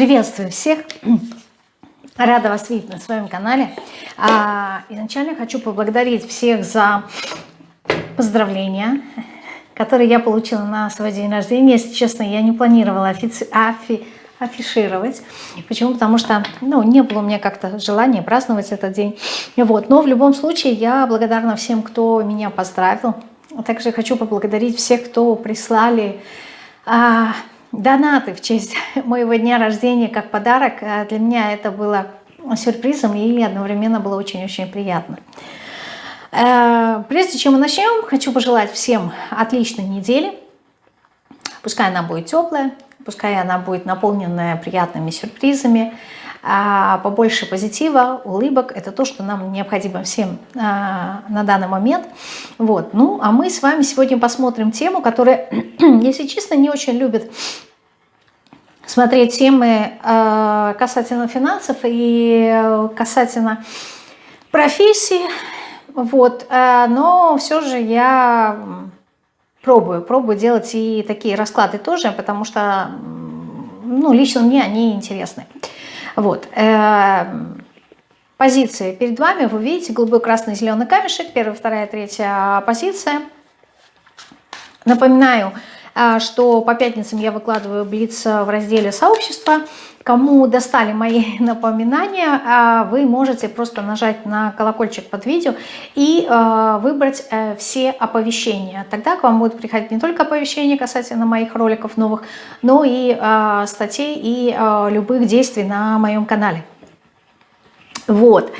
Приветствую всех! Рада вас видеть на своем канале. А, изначально хочу поблагодарить всех за поздравления, которые я получила на свой день рождения. Если честно, я не планировала офици... афи... афишировать. Почему? Потому что ну, не было у меня как-то желания праздновать этот день. Вот. Но в любом случае я благодарна всем, кто меня поздравил. Также хочу поблагодарить всех, кто прислали... Донаты в честь моего дня рождения как подарок. А для меня это было сюрпризом и одновременно было очень-очень приятно. Э, прежде чем мы начнем, хочу пожелать всем отличной недели. Пускай она будет теплая, пускай она будет наполненная приятными сюрпризами, а побольше позитива, улыбок. Это то, что нам необходимо всем а, на данный момент. Вот. Ну, а мы с вами сегодня посмотрим тему, которая, если честно, не очень любит смотреть темы а, касательно финансов и касательно профессии. Вот. Но все же я пробую, пробую делать и такие расклады тоже, потому что ну, лично мне они интересны. Вот. Эм, позиции перед вами, вы видите, голубой, красный, зеленый камешек, первая, вторая, третья позиция. Напоминаю, что по пятницам я выкладываю блиц в разделе сообщества. Кому достали мои напоминания, э, вы можете просто нажать на колокольчик под видео и э, выбрать все оповещения. Тогда к вам будут приходить не только оповещения касательно моих роликов новых, но и статей и любых действий на моем канале. Вот.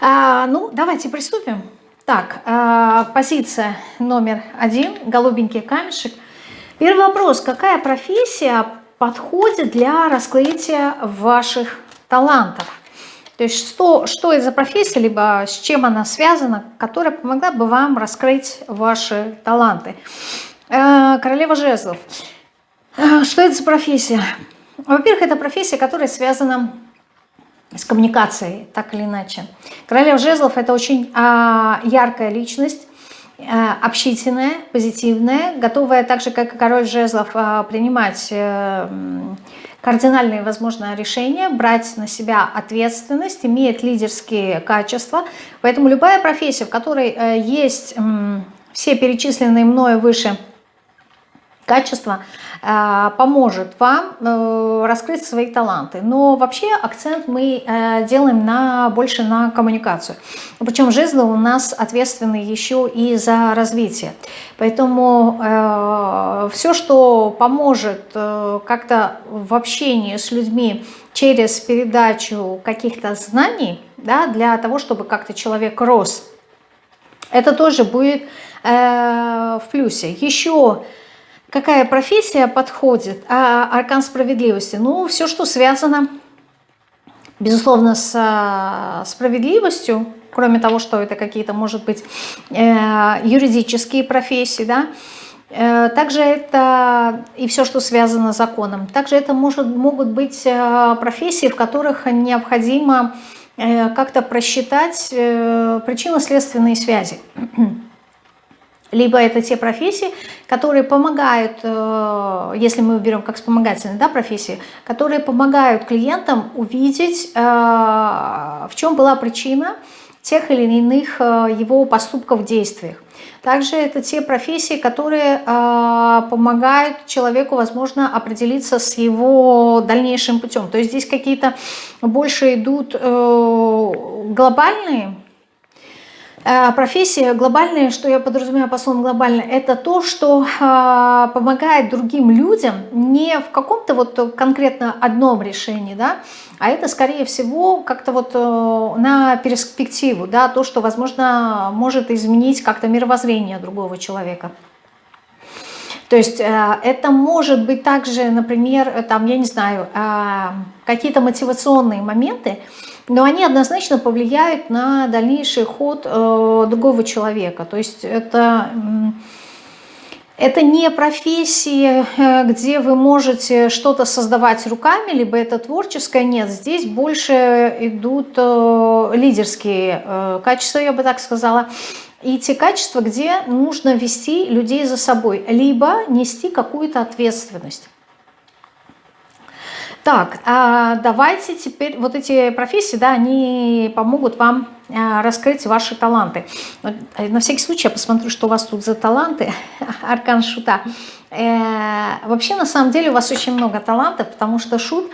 А, ну, давайте приступим. Так, а, позиция номер один, голубенький камешек. Первый вопрос. Какая профессия подходит для раскрытия ваших талантов? То есть что, что это за профессия, либо с чем она связана, которая помогла бы вам раскрыть ваши таланты? А, королева жезлов. А, что это за профессия? Во-первых, это профессия, которая связана с коммуникацией, так или иначе. Королева жезлов – это очень а, яркая личность, общительная, позитивная, готовая так же, как и король жезлов, а, принимать а, кардинальные, возможно, решения, брать на себя ответственность, имеет лидерские качества. Поэтому любая профессия, в которой есть все перечисленные мною выше качества, Э, поможет вам э, раскрыть свои таланты. Но вообще акцент мы э, делаем на, больше на коммуникацию. Причем жезлы у нас ответственны еще и за развитие. Поэтому все, что поможет как-то в общении с людьми через передачу каких-то знаний, да, для того, чтобы как-то человек рос, это тоже будет в плюсе. Еще Какая профессия подходит? А аркан справедливости? Ну, все, что связано, безусловно, с а, справедливостью, кроме того, что это какие-то, может быть, э, юридические профессии, да, э, также это и все, что связано с законом. Также это может, могут быть э, профессии, в которых необходимо как-то просчитать причинно-следственные связи либо это те профессии, которые помогают, э, если мы берем как вспомогательные да, профессии, которые помогают клиентам увидеть, э, в чем была причина тех или иных э, его поступков, действиях. Также это те профессии, которые помогают человеку, возможно, определиться с его дальнейшим путем. То есть здесь какие-то больше идут глобальные профессия глобальная, что я подразумеваю по словам глобально, это то, что э, помогает другим людям не в каком-то вот конкретно одном решении, да, а это скорее всего как-то вот э, на перспективу, да, то, что, возможно, может изменить как-то мировоззрение другого человека. То есть э, это может быть также, например, там, я не знаю, э, какие-то мотивационные моменты, но они однозначно повлияют на дальнейший ход э, другого человека. То есть это, это не профессия, э, где вы можете что-то создавать руками, либо это творческое, нет, здесь больше идут э, лидерские э, качества, я бы так сказала, и те качества, где нужно вести людей за собой, либо нести какую-то ответственность. Так, а давайте теперь, вот эти профессии, да, они помогут вам а, раскрыть ваши таланты. Э, на всякий случай я посмотрю, что у вас тут за таланты, аркан шута. Э, вообще, на самом деле, у вас очень много талантов, потому что шут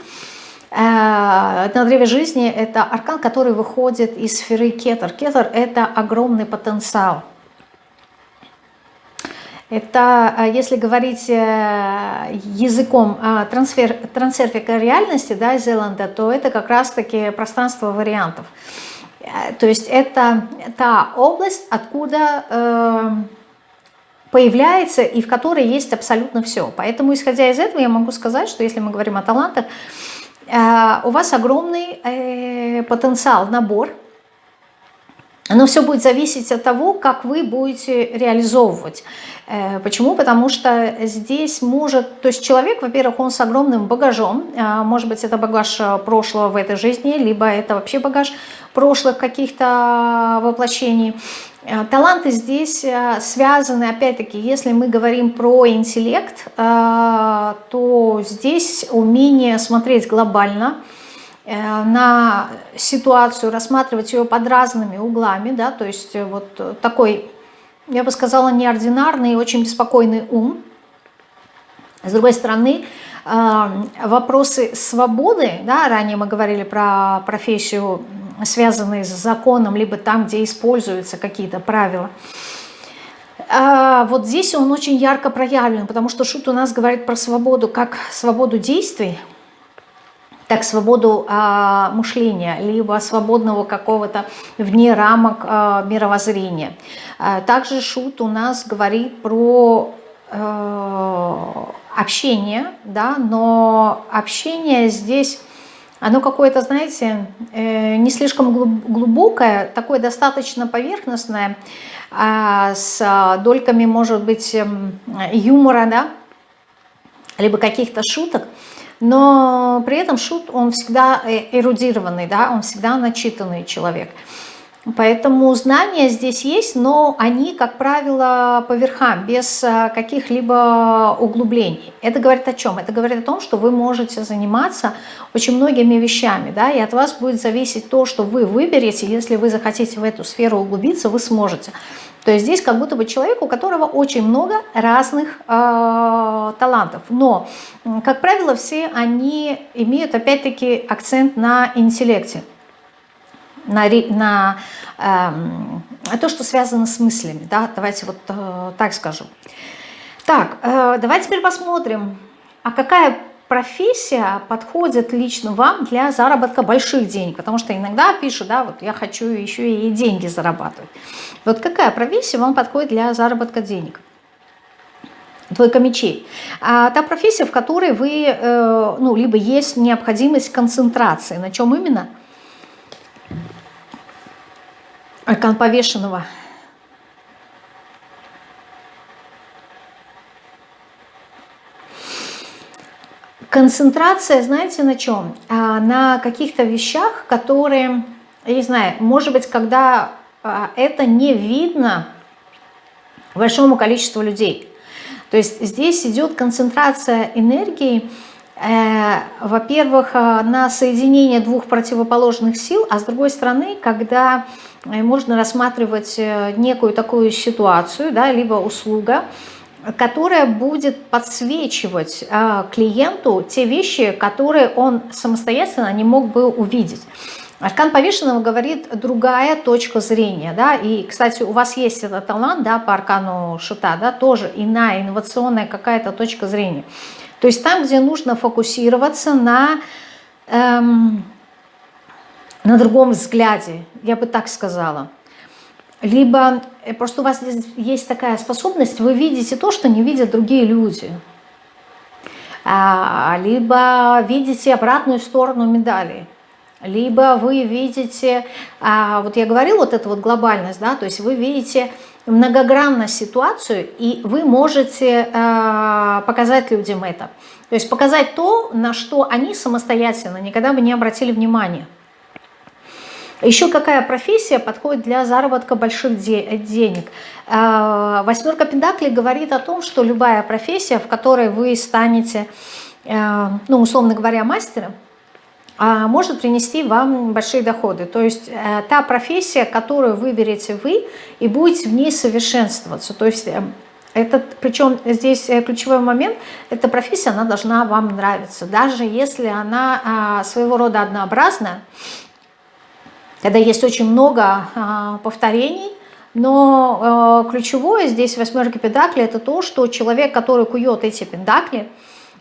на древе жизни – это аркан, который выходит из сферы кетер. Кетер – это огромный потенциал. Это, а, если говорить э, языком трансфер, трансерфика реальности да, Зеланда, то это как раз-таки пространство вариантов. Э, то есть это та область, откуда э, появляется и в которой есть абсолютно все. Поэтому, исходя из этого, я могу сказать, что если мы говорим о талантах, у вас огромный потенциал, набор – но все будет зависеть от того, как вы будете реализовывать. Э, почему? Потому что здесь может, то есть человек, во-первых, он с огромным багажом, а, может быть, это багаж э, прошлого в этой жизни, либо это вообще багаж прошлых каких-то воплощений. Э, таланты здесь связаны, опять-таки, если мы говорим про интеллект, то здесь умение смотреть глобально – Э, на ситуацию, рассматривать ее под разными углами, да, то есть э, вот такой, я бы сказала, неординарный и очень беспокойный ум. С другой стороны, э, вопросы свободы, да, ранее мы говорили про профессию, связанные с законом, либо там, где используются какие-то правила, вот здесь он очень ярко проявлен, потому что Шут у нас говорит про свободу, как свободу действий, так свободу э, мышления, либо свободного какого-то вне рамок э, мировоззрения. Э, также Шут у нас говорит про э, общение, да, но общение здесь, оно какое-то, знаете, э, не слишком глубокое, такое достаточно поверхностное, с дольками, может быть, э, юмора, да, либо каких-то шуток, но при этом шут, он всегда э, эрудированный, да, он всегда начитанный человек. Поэтому знания здесь есть, но они, как правило, по верхам, без э, каких-либо углублений. Это говорит о чем? Это говорит о том, что вы можете заниматься очень многими вещами, да, и от вас будет зависеть то, что вы выберете. Если вы захотите в эту сферу углубиться, вы сможете. То есть здесь как будто бы человек, у которого очень много разных э, талантов. Но, как правило, все они имеют опять-таки акцент на интеллекте, на, на э, то, что связано с мыслями. Да? Давайте вот э, так скажу. Так, э, давайте теперь посмотрим, а какая профессия подходит лично вам для заработка больших денег? Потому что иногда пишут, да, вот я хочу еще и деньги зарабатывать. Вот какая профессия вам подходит для заработка денег? Двойка мечей. А та профессия, в которой вы, э, ну, либо есть необходимость концентрации. На чем именно? Аркан повешенного. Концентрация, знаете, на чем? А, на каких-то вещах, которые, я не знаю, может быть, когда а, это не видно большому количеству людей. То есть здесь идет концентрация энергии, э, во-первых, э, на соединение двух противоположных сил, а с другой стороны, когда э, можно рассматривать некую такую ситуацию, да, либо услуга, которая будет подсвечивать э, клиенту те вещи, которые он самостоятельно не мог бы увидеть. Аркан повешенного говорит другая точка зрения, да, и, кстати, у вас есть этот талант, да, по аркану шута, да, тоже иная, инновационная какая-то точка зрения. То есть там, где нужно фокусироваться на, эм, на другом взгляде, я бы так сказала либо э, просто у вас есть такая способность, вы видите то, что не видят другие люди. А, либо видите обратную сторону медали. Либо вы видите, а, вот я говорила, вот эта вот глобальность, да, то есть вы видите многогранность ситуацию, и вы можете а, показать людям это. То есть показать то, на что они самостоятельно никогда бы не обратили внимания. Еще какая профессия подходит для заработка больших денег? А, восьмерка Пендаклей говорит о том, что любая профессия, в которой вы станете ну, условно говоря, мастера, а, может принести вам большие доходы. То есть э, та профессия, которую выберете вы, и будете в ней совершенствоваться. То есть э, это, причем здесь э, ключевой момент, эта профессия, она должна вам нравиться. Даже если она а, своего рода однообразная, когда есть очень много а, повторений, но э, ключевое здесь восьмерки педакли это то, что человек, который кует эти педакли,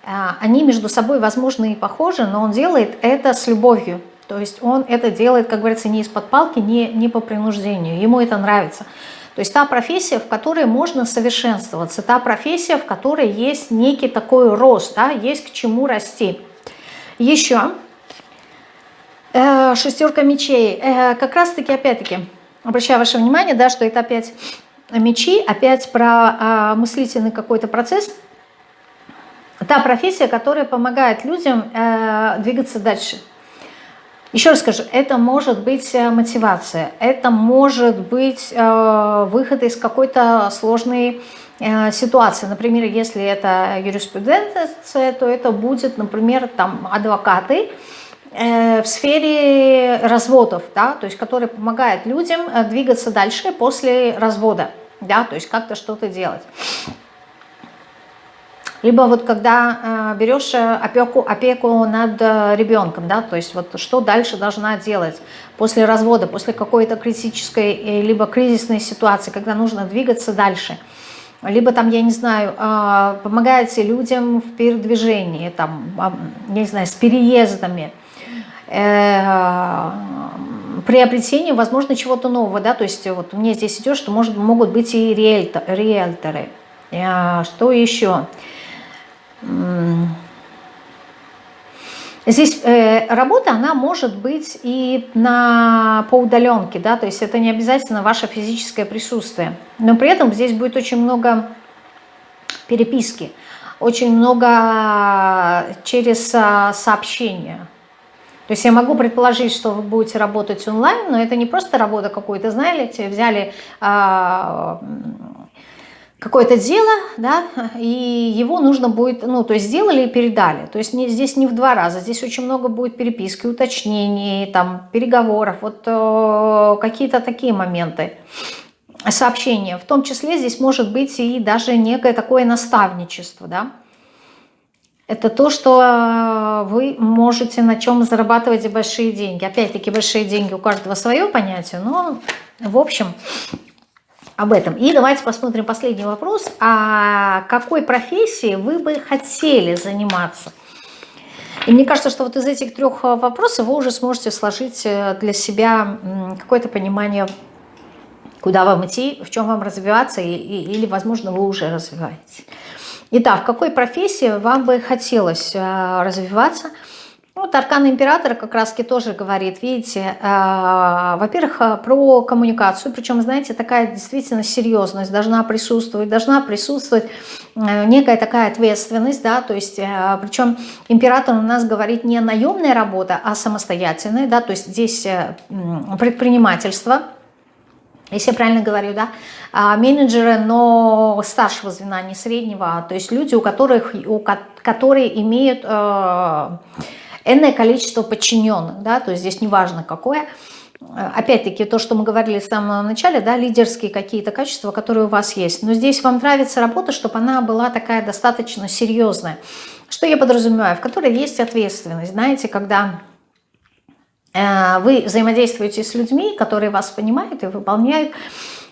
а, они между собой, возможно, и похожи, но он делает это с любовью. То есть он это делает, как говорится, не из-под палки, не, не по принуждению. Ему это нравится. То есть та профессия, в которой можно совершенствоваться, та профессия, в которой есть некий такой рост, да, есть к чему расти. Еще э, шестерка мечей. Э, как раз-таки, опять-таки, обращаю ваше внимание, да, что это опять мечи, опять про э, мыслительный какой-то процесс – та профессия, которая помогает людям э, двигаться дальше. Еще раз скажу, это может быть мотивация, это может быть выход из какой-то сложной ситуации. Например, если это юриспруденция, то это будет, например, там адвокаты в сфере разводов, да, то есть которые помогают людям э, двигаться дальше после развода, да, то есть как-то что-то делать. Либо вот когда э, берешь э, опеку, опеку над э, ребенком, да, то есть вот что дальше должна делать после развода, после какой-то критической э, либо кризисной ситуации, когда нужно двигаться дальше. Либо там, я не знаю, э, помогаете людям в передвижении, там, э, я не знаю, с переездами, э, приобретении, возможно, чего-то нового, да, то есть вот мне здесь идет, что может, могут быть и риэлтор, риэлторы. Э, что еще? Здесь э, работа, она может быть и на, по удаленке, да, то есть это не обязательно ваше физическое присутствие. Но при этом здесь будет очень много переписки, очень много через а, сообщения. То есть я могу предположить, что вы будете работать онлайн, но это не просто работа какой-то, знаете, взяли... А, какое-то дело, да, и его нужно будет, ну, то есть сделали и передали. То есть не, здесь не в два раза, здесь очень много будет переписки, уточнений, там, переговоров, вот э, какие-то такие моменты сообщения. В том числе здесь может быть и даже некое такое наставничество, да. Это то, что вы можете на чем зарабатывать большие деньги. Опять-таки, большие деньги у каждого свое понятие, но в общем об этом. И давайте посмотрим последний вопрос. А какой профессией вы бы хотели заниматься? И мне кажется, что вот из этих трех э, вопросов вы уже сможете сложить э, для себя какое-то понимание, куда вам идти, в чем вам развиваться, и, и, или, возможно, вы уже развиваетесь. Итак, в какой профессии вам бы хотелось э, развиваться – вот аркан императора как раз-таки тоже говорит, видите, э, во-первых, э, про коммуникацию, причем, знаете, такая действительно серьезность должна присутствовать, должна присутствовать э, некая такая ответственность, да, то есть, э, причем император у нас говорит не наемная работа, а самостоятельная, да, то есть здесь э, предпринимательство, если я правильно говорю, да, а менеджеры, но старшего звена, не среднего, то есть люди, у которых, у, которые имеют... Э, энное количество подчиненных, да, то есть здесь неважно какое. Опять-таки, то, что мы говорили в самом начале, да, лидерские какие-то качества, которые у вас есть. Но здесь вам нравится работа, чтобы она была такая достаточно серьезная. Что я подразумеваю? В которой есть ответственность. Знаете, когда вы взаимодействуете с людьми, которые вас понимают и выполняют,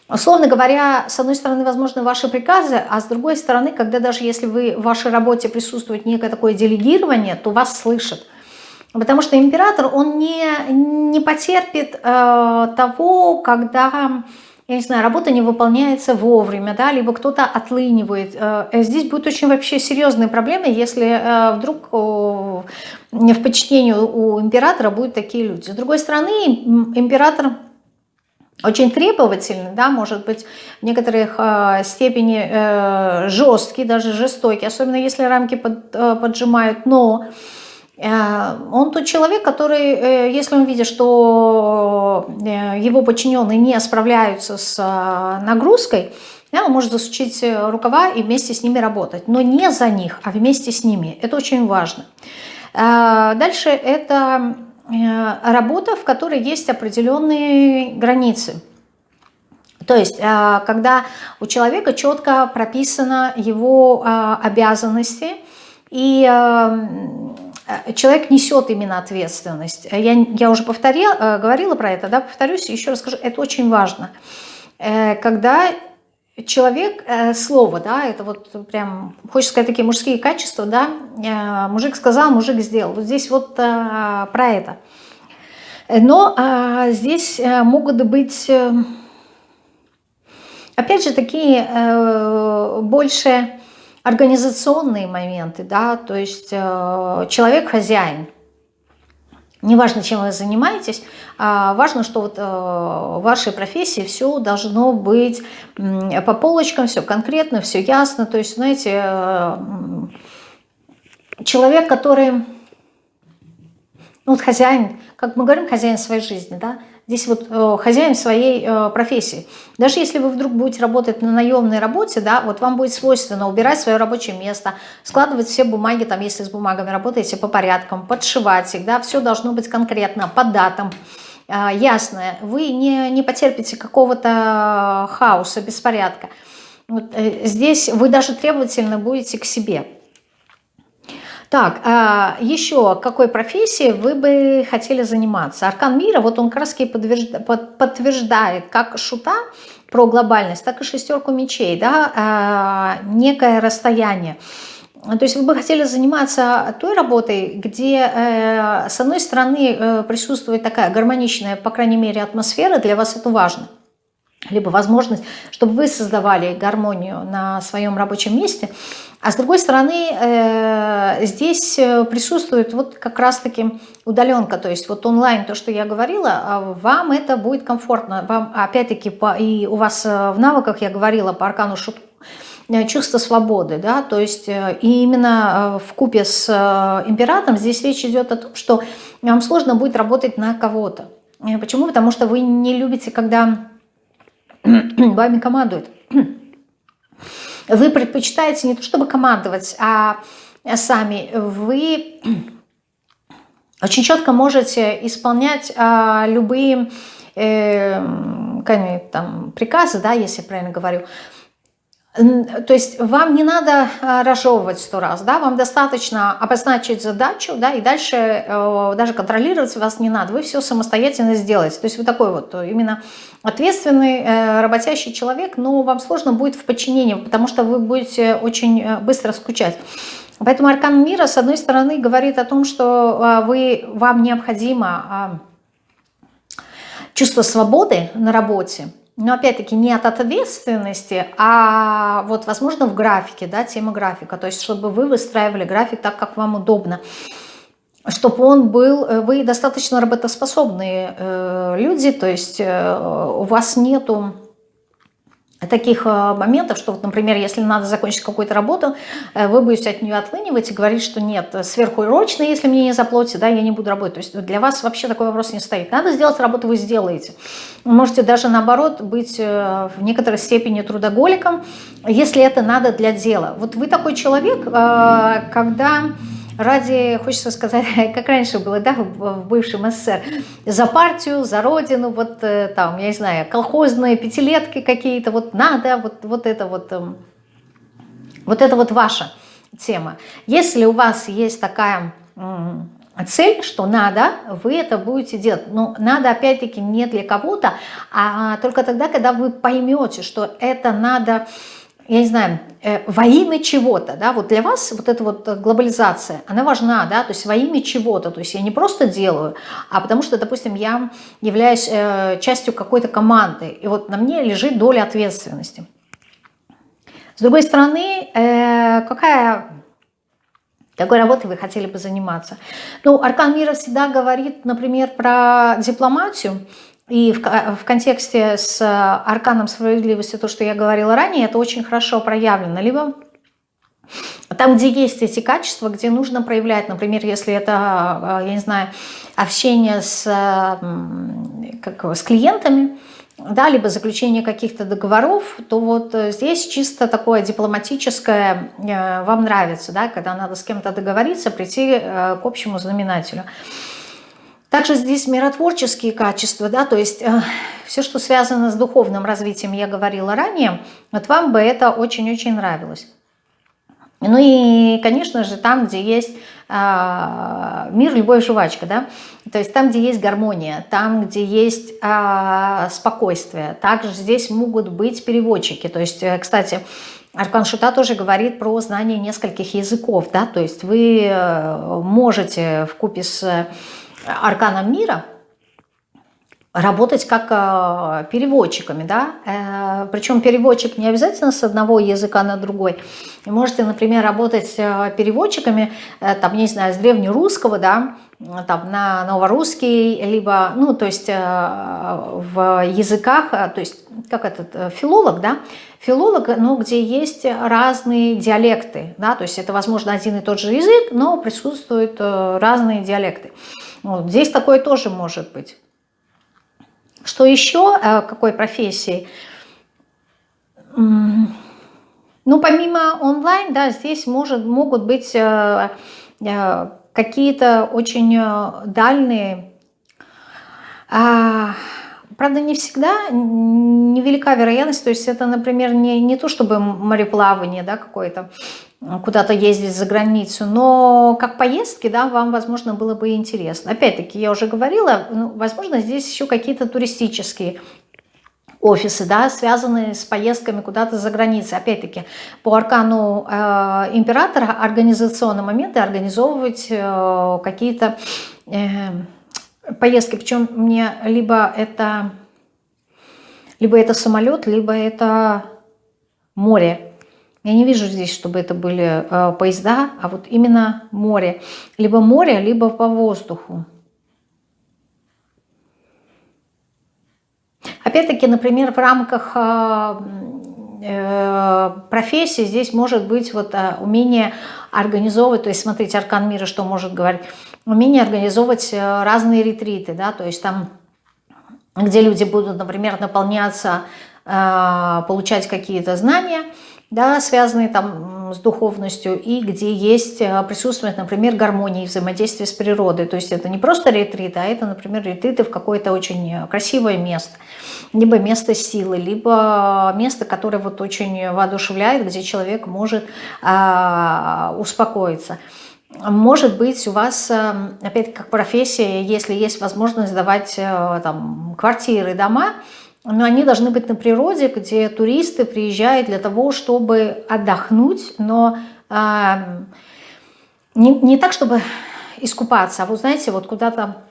Условно говоря, с одной стороны, возможно, ваши приказы, а с другой стороны, когда даже если вы в вашей работе присутствует некое такое делегирование, то вас слышат. Потому что император, он не, не потерпит э, того, когда, я не знаю, работа не выполняется вовремя, да, либо кто-то отлынивает. Э, здесь будут очень вообще серьезные проблемы, если э, вдруг э, в подчинении у императора будут такие люди. С другой стороны, император очень требовательный, да, может быть в некоторых э, степени э, жесткий, даже жестокий, особенно если рамки под, э, поджимают, но Э, он тот человек, который, э, если он видит, что э, его подчиненные не справляются с нагрузкой, Да, он может засучить рукава и вместе с ними работать, но не за них, а вместе с ними. Это очень важно. Дальше это работа, в которой есть определенные границы. То есть, когда у человека четко прописаны его обязанности, и Э, человек несет именно ответственность. Я, я уже повторила, э, говорила про это, да, повторюсь, еще раз скажу, это очень важно. Э, когда человек, слово, да, это вот прям, хочется сказать, такие мужские качества, да, мужик сказал, мужик сделал. Вот здесь вот про это. Но здесь могут быть, опять же, такие больше организационные моменты, да, то есть э, человек хозяин. Неважно, чем вы занимаетесь, а важно, что вот э, в вашей профессии все должно быть по полочкам, все конкретно, все ясно. То есть, знаете, э, человек, который, ну вот хозяин, как мы говорим, хозяин своей жизни, да, Здесь вот э, хозяин своей э, профессии. Даже если вы вдруг будете работать на наемной работе, да, вот вам будет свойственно убирать свое рабочее место, складывать все бумаги, там, если с бумагами работаете, по порядкам, подшивать их, да, все должно быть конкретно, по датам, э, ясно. Вы не, не потерпите какого-то хаоса, беспорядка. Вот, э, здесь вы даже требовательно будете к себе. Так, а еще какой профессии вы бы хотели заниматься? Аркан мира, вот он краски подтверждает как шута про глобальность, так и шестерку мечей, да, а, некое расстояние. То есть вы бы хотели заниматься той работой, где э, с одной стороны э, присутствует такая гармоничная, по крайней мере, атмосфера, для вас это важно – либо возможность, чтобы вы создавали гармонию на своем рабочем месте. А с другой стороны, э, здесь э, присутствует вот как раз-таки удаленка, то есть вот онлайн, то, что я говорила, а вам это будет комфортно. Вам, опять-таки, и у вас э, в навыках, я говорила по аркану шутку, чувство свободы, да, то есть и именно в купе с императором здесь речь идет о том, что вам сложно будет работать на кого-то. Почему? Потому что вы не любите, когда вами командует. Вы предпочитаете не то чтобы командовать, а сами. Вы очень четко можете исполнять а, любые э, там, приказы, да, если я правильно говорю, то есть вам не надо а, разжевывать сто раз, да, вам достаточно обозначить задачу, да, и дальше э, даже контролировать вас не надо, вы все самостоятельно сделаете. То есть вы такой вот э, именно ответственный, э, работящий человек, но вам сложно будет в подчинении, потому что вы будете очень быстро скучать. Поэтому аркан мира, с одной стороны, говорит о том, что вы, вам необходимо а, чувство свободы на работе, но опять-таки не от ответственности, а вот, возможно, в графике, да, тема графика. То есть, чтобы вы выстраивали график так, как вам удобно. Чтобы он был, э, вы достаточно работоспособные э, люди, то есть э, у вас нету таких э, моментов, что, вот, например, если надо закончить какую-то работу, э, вы будете от нее отлынивать и говорить, что нет, сверхурочно, если мне не заплатите, да, я не буду работать. То есть для вас вообще такой вопрос не стоит. Надо сделать работу, вы сделаете. Можете даже наоборот быть э, в некоторой степени трудоголиком, если это надо для дела. Вот вы такой человек, когда ради, хочется сказать, как раньше было, да, в бывшем СССР, за партию, за родину, вот э, там, я не знаю, колхозные пятилетки какие-то, вот надо, вот, вот это вот, эм, вот это вот ваша тема. Если у вас есть такая цель, что надо, вы это будете делать. Но надо, опять-таки, не для кого-то, а только тогда, когда вы поймете, что это надо я не знаю, э, во имя чего-то, да, вот для вас вот эта вот глобализация, она важна, да, то есть во имя чего-то, то есть я не просто делаю, а потому что, допустим, я являюсь э, частью какой-то команды, и вот на мне лежит доля ответственности. С другой стороны, э, какая, какой работой вы хотели бы заниматься? Ну, Аркан Мира всегда говорит, например, про дипломатию, и в, в контексте с арканом справедливости, то, что я говорила ранее, это очень хорошо проявлено. Либо там, где есть эти качества, где нужно проявлять, например, если это, я не знаю, общение с, как, с клиентами, да, либо заключение каких-то договоров, то вот э, здесь чисто такое дипломатическое э, вам нравится, да, когда надо с кем-то договориться, прийти э, к общему знаменателю. Также здесь миротворческие качества, да, то есть э, все, что связано с духовным развитием, я говорила ранее, вот вам бы это очень-очень нравилось. Ну и, конечно же, там, где есть э, мир, любовь, жвачка, да, то есть там, где есть гармония, там, где есть э, спокойствие. Также здесь могут быть переводчики. То есть, э, кстати, Аркан Шута тоже говорит про знание нескольких языков, да, то есть вы э, можете в купе с арканом мира работать как э, переводчиками, да, э, причем переводчик не обязательно с одного языка на другой. Вы можете, например, работать э, переводчиками, там, не знаю, с древнерусского, да, там, на новорусский, либо, ну, то есть в языках, то есть, как этот, филолог, да, филолог, ну, где есть разные диалекты, да, то есть это, возможно, один и тот же язык, но присутствуют разные диалекты. Вот, здесь такое тоже может быть. Что еще? Э, какой профессии? Ну, помимо онлайн, да, здесь может, могут быть э, э, какие-то очень дальние, а, правда, не всегда невелика вероятность, то есть это, например, не, не то чтобы мореплавание, да, какое-то, куда-то ездить за границу, но как поездки, да, вам, возможно, было бы интересно. Опять-таки, я уже говорила, ну, возможно, здесь еще какие-то туристические офисы, да, связанные с поездками куда-то за границей. Опять-таки, по аркану э, императора организационные моменты организовывать э, какие-то э, поездки. Причем мне либо это, либо это самолет, либо это море. Я не вижу здесь, чтобы это были э, поезда, а вот именно море. Либо море, либо по воздуху. Опять-таки, например, в рамках э, э, профессии здесь может быть вот умение организовывать, то есть смотрите, аркан мира что может говорить, умение организовывать разные ретриты, да, то есть там, где люди будут, например, наполняться, получать какие-то знания, да, связанные там с духовностью, и где есть, э, присутствует, например, гармония и взаимодействие с природой. То есть это не просто ретрит, а это, например, ретриты в какое-то очень красивое место. Либо место силы, либо место, которое вот очень воодушевляет, где человек может а, успокоиться. Может быть, у вас, э, опять как профессия, если есть возможность сдавать э, там, квартиры, дома, но они должны быть на природе, где туристы приезжают для того, чтобы отдохнуть, но э, не, не так, чтобы искупаться, а вы знаете, вот куда-то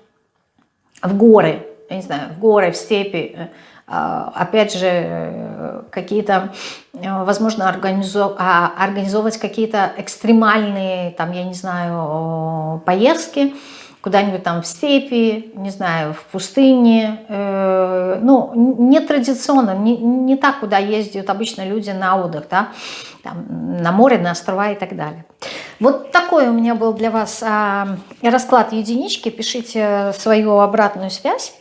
в горы, я не знаю, в горы, в степи, э, опять же, какие-то, возможно, организов... А, организовывать какие-то экстремальные, там, я не знаю, поездки, куда-нибудь там в степи, не знаю, в пустыне. Э, ну, не традиционно, не, не так, куда ездят обычно люди на отдых, да, там, на море, на острова и так далее. Вот такой у меня был для вас э, расклад единички. Пишите свою обратную связь.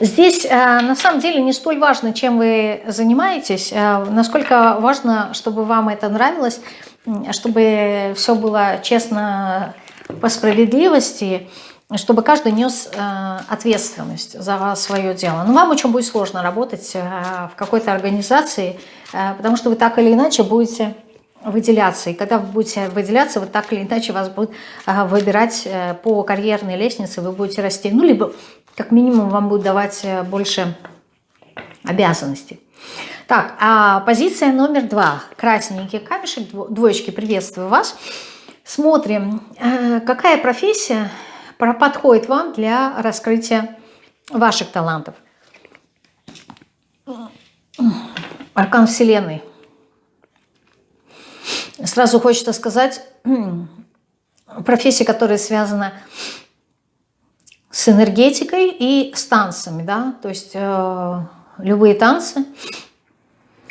Здесь э, на самом деле не столь важно, чем вы занимаетесь, э, насколько важно, чтобы вам это нравилось, чтобы все было честно по справедливости, чтобы каждый нес э, ответственность за свое дело. Но вам очень будет сложно работать э, в какой-то организации, э, потому что вы так или иначе будете выделяться. И когда вы будете выделяться, вы так или иначе вас будут выбирать по карьерной лестнице, вы будете расти. Ну, либо как минимум вам будут давать больше обязанностей. Так, а позиция номер два. Красненький камешек, двоечки, приветствую вас. Смотрим, э, какая профессия подходит вам для раскрытия ваших талантов. Аркан Вселенной. Сразу хочется сказать, профессия, которая связана с энергетикой и с танцами, да, то есть э, любые танцы,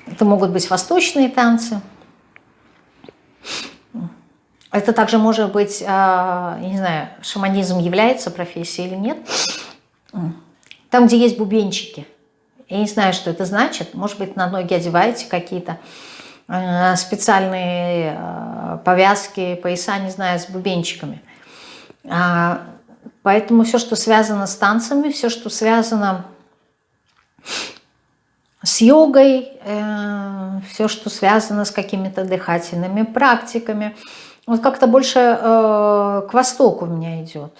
это могут быть восточные танцы, это также может быть, а, не знаю, шаманизм является профессией или нет. там, где есть бубенчики. Я не знаю, что это значит. Может быть, на ноги одеваете какие-то э, специальные э, повязки, пояса, не знаю, с бубенчиками. А, поэтому все, что связано с танцами, все, что связано с йогой, э, все, что связано с какими-то дыхательными практиками, вот как-то больше к востоку у меня идет.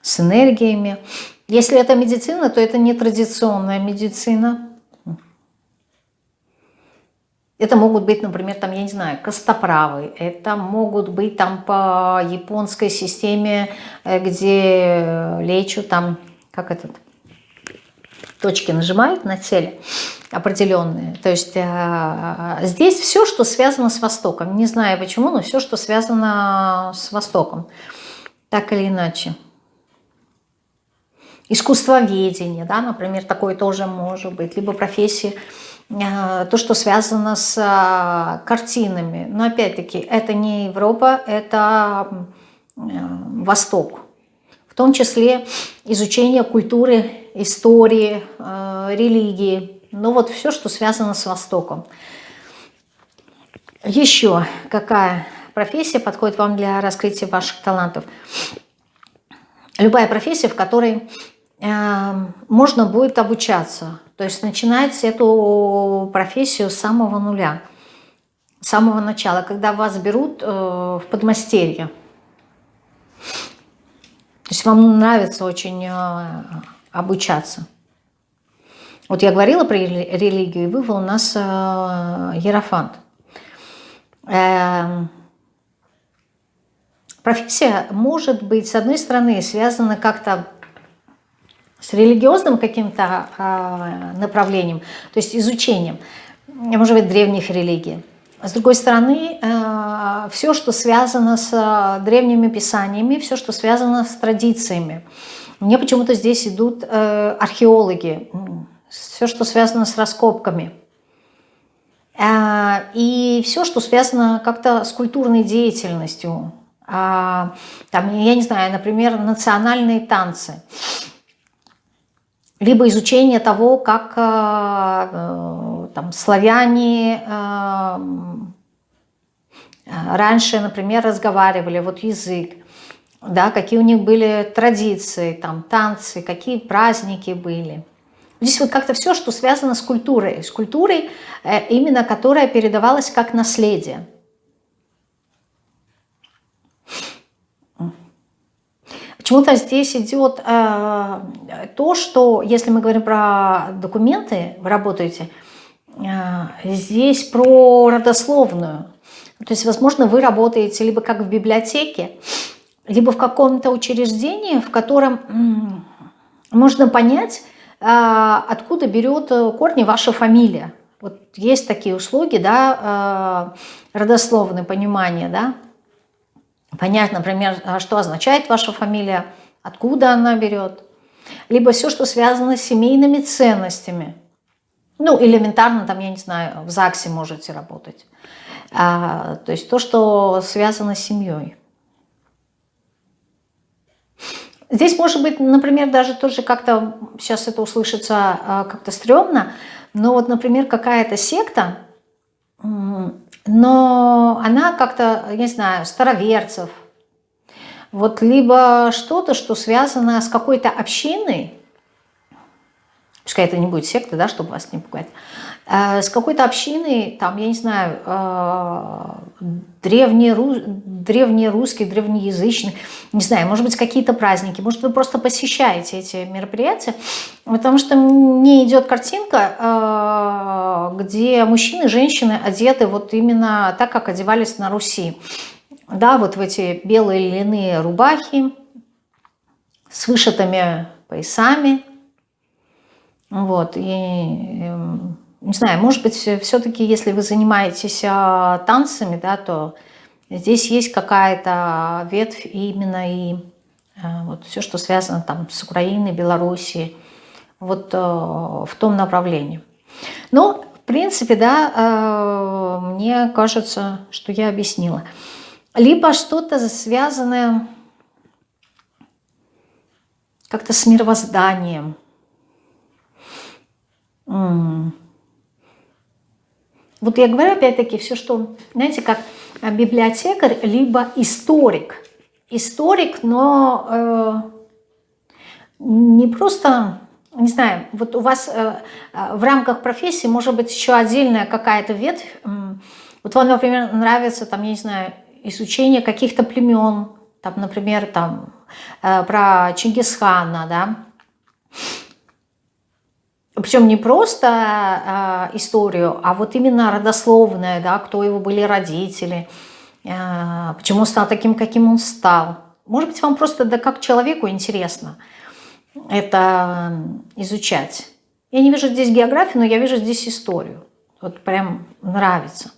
С энергиями. Если это медицина, то это не традиционная медицина. Это могут быть, например, там, я не знаю, костоправы. Это могут быть там по японской системе, э, где лечу там, как этот, точки нажимают на теле определенные. То есть э, здесь все, что связано с Востоком. Не знаю почему, но все, что связано с Востоком. Так или иначе искусствоведение, да, например, такое тоже может быть, либо профессии, э, то, что связано с э, картинами. Но опять-таки, это не Европа, это Восток. В том числе изучение культуры, истории, религии. Ну вот все, что связано с Востоком. Еще какая профессия подходит вам для раскрытия ваших талантов? Любая профессия, в которой Эм, можно будет обучаться. То есть начинать эту профессию с самого нуля, с самого начала, когда вас берут э, в подмастерье. То есть вам нравится очень э, обучаться. Вот я говорила про религию, и вывел у нас э, Ерофант. Эм, профессия может быть, с одной стороны, связана как-то с религиозным каким-то а, направлением, то есть изучением, может быть, древних религий. С другой стороны, а, все, что связано с а, древними писаниями, все, что связано с традициями. Мне почему-то здесь идут э, археологи, все, что связано с раскопками. И все, что связано как-то с культурной деятельностью. Там, я не знаю, например, национальные танцы либо изучение того, как э, э, там, славяне раньше, например, разговаривали, вот язык, да, какие у них были традиции, там, танцы, какие праздники были. Здесь вот как-то все, что связано с культурой, с культурой, именно которая передавалась как наследие. Почему-то здесь идет э, то, что, если мы говорим про документы, вы работаете, э, здесь про родословную. То есть, возможно, вы работаете либо как в библиотеке, либо в каком-то учреждении, в котором э, можно понять, э, откуда берет корни ваша фамилия. Вот есть такие услуги, да, э, родословное понимание, да, понять, например, а что означает ваша фамилия, откуда она берет, либо все, что связано с семейными ценностями. Ну, элементарно, там, я не знаю, в ЗАГСе можете работать. А, то есть то, что связано с семьей. Здесь может быть, например, даже тоже как-то, сейчас это услышится а, как-то стрёмно, но вот, например, какая-то секта, но она как-то, я не знаю, староверцев, вот либо что-то, что связано с какой-то общиной, пускай это не будет секта, да, чтобы вас не пугать, э, с какой-то общиной, там, я не знаю, э, древнеру, древнерусский, древнеязычный, не знаю, может быть, какие-то праздники, может, вы просто посещаете эти мероприятия, потому что мне идет картинка, э, где мужчины женщины одеты вот именно так, как одевались на Руси. Да, вот в эти белые льняные рубахи с вышитыми поясами, вот, и, эм, не знаю, может быть, все-таки, если вы занимаетесь а, танцами, да, то здесь есть какая-то ветвь именно и а, вот все, что связано там с Украиной, Белоруссией, вот а, в том направлении. Ну, в принципе, да, мне кажется, что я объяснила. Либо что-то связанное как-то с мировозданием. Вот я говорю опять-таки все, что, знаете, как библиотекарь, либо историк. Историк, но э, не просто, не знаю, вот у вас э, в рамках профессии может быть еще отдельная какая-то ветвь. Вот вам, например, нравится, там, я не знаю, изучение каких-то племен, там, например, там, э, про Чингисхана, да, причем не просто э, историю, а вот именно родословная, да, кто его были родители, э, почему он стал таким, каким он стал. Может быть, вам просто да как человеку интересно это изучать. Я не вижу здесь географию, но я вижу здесь историю. Вот прям нравится.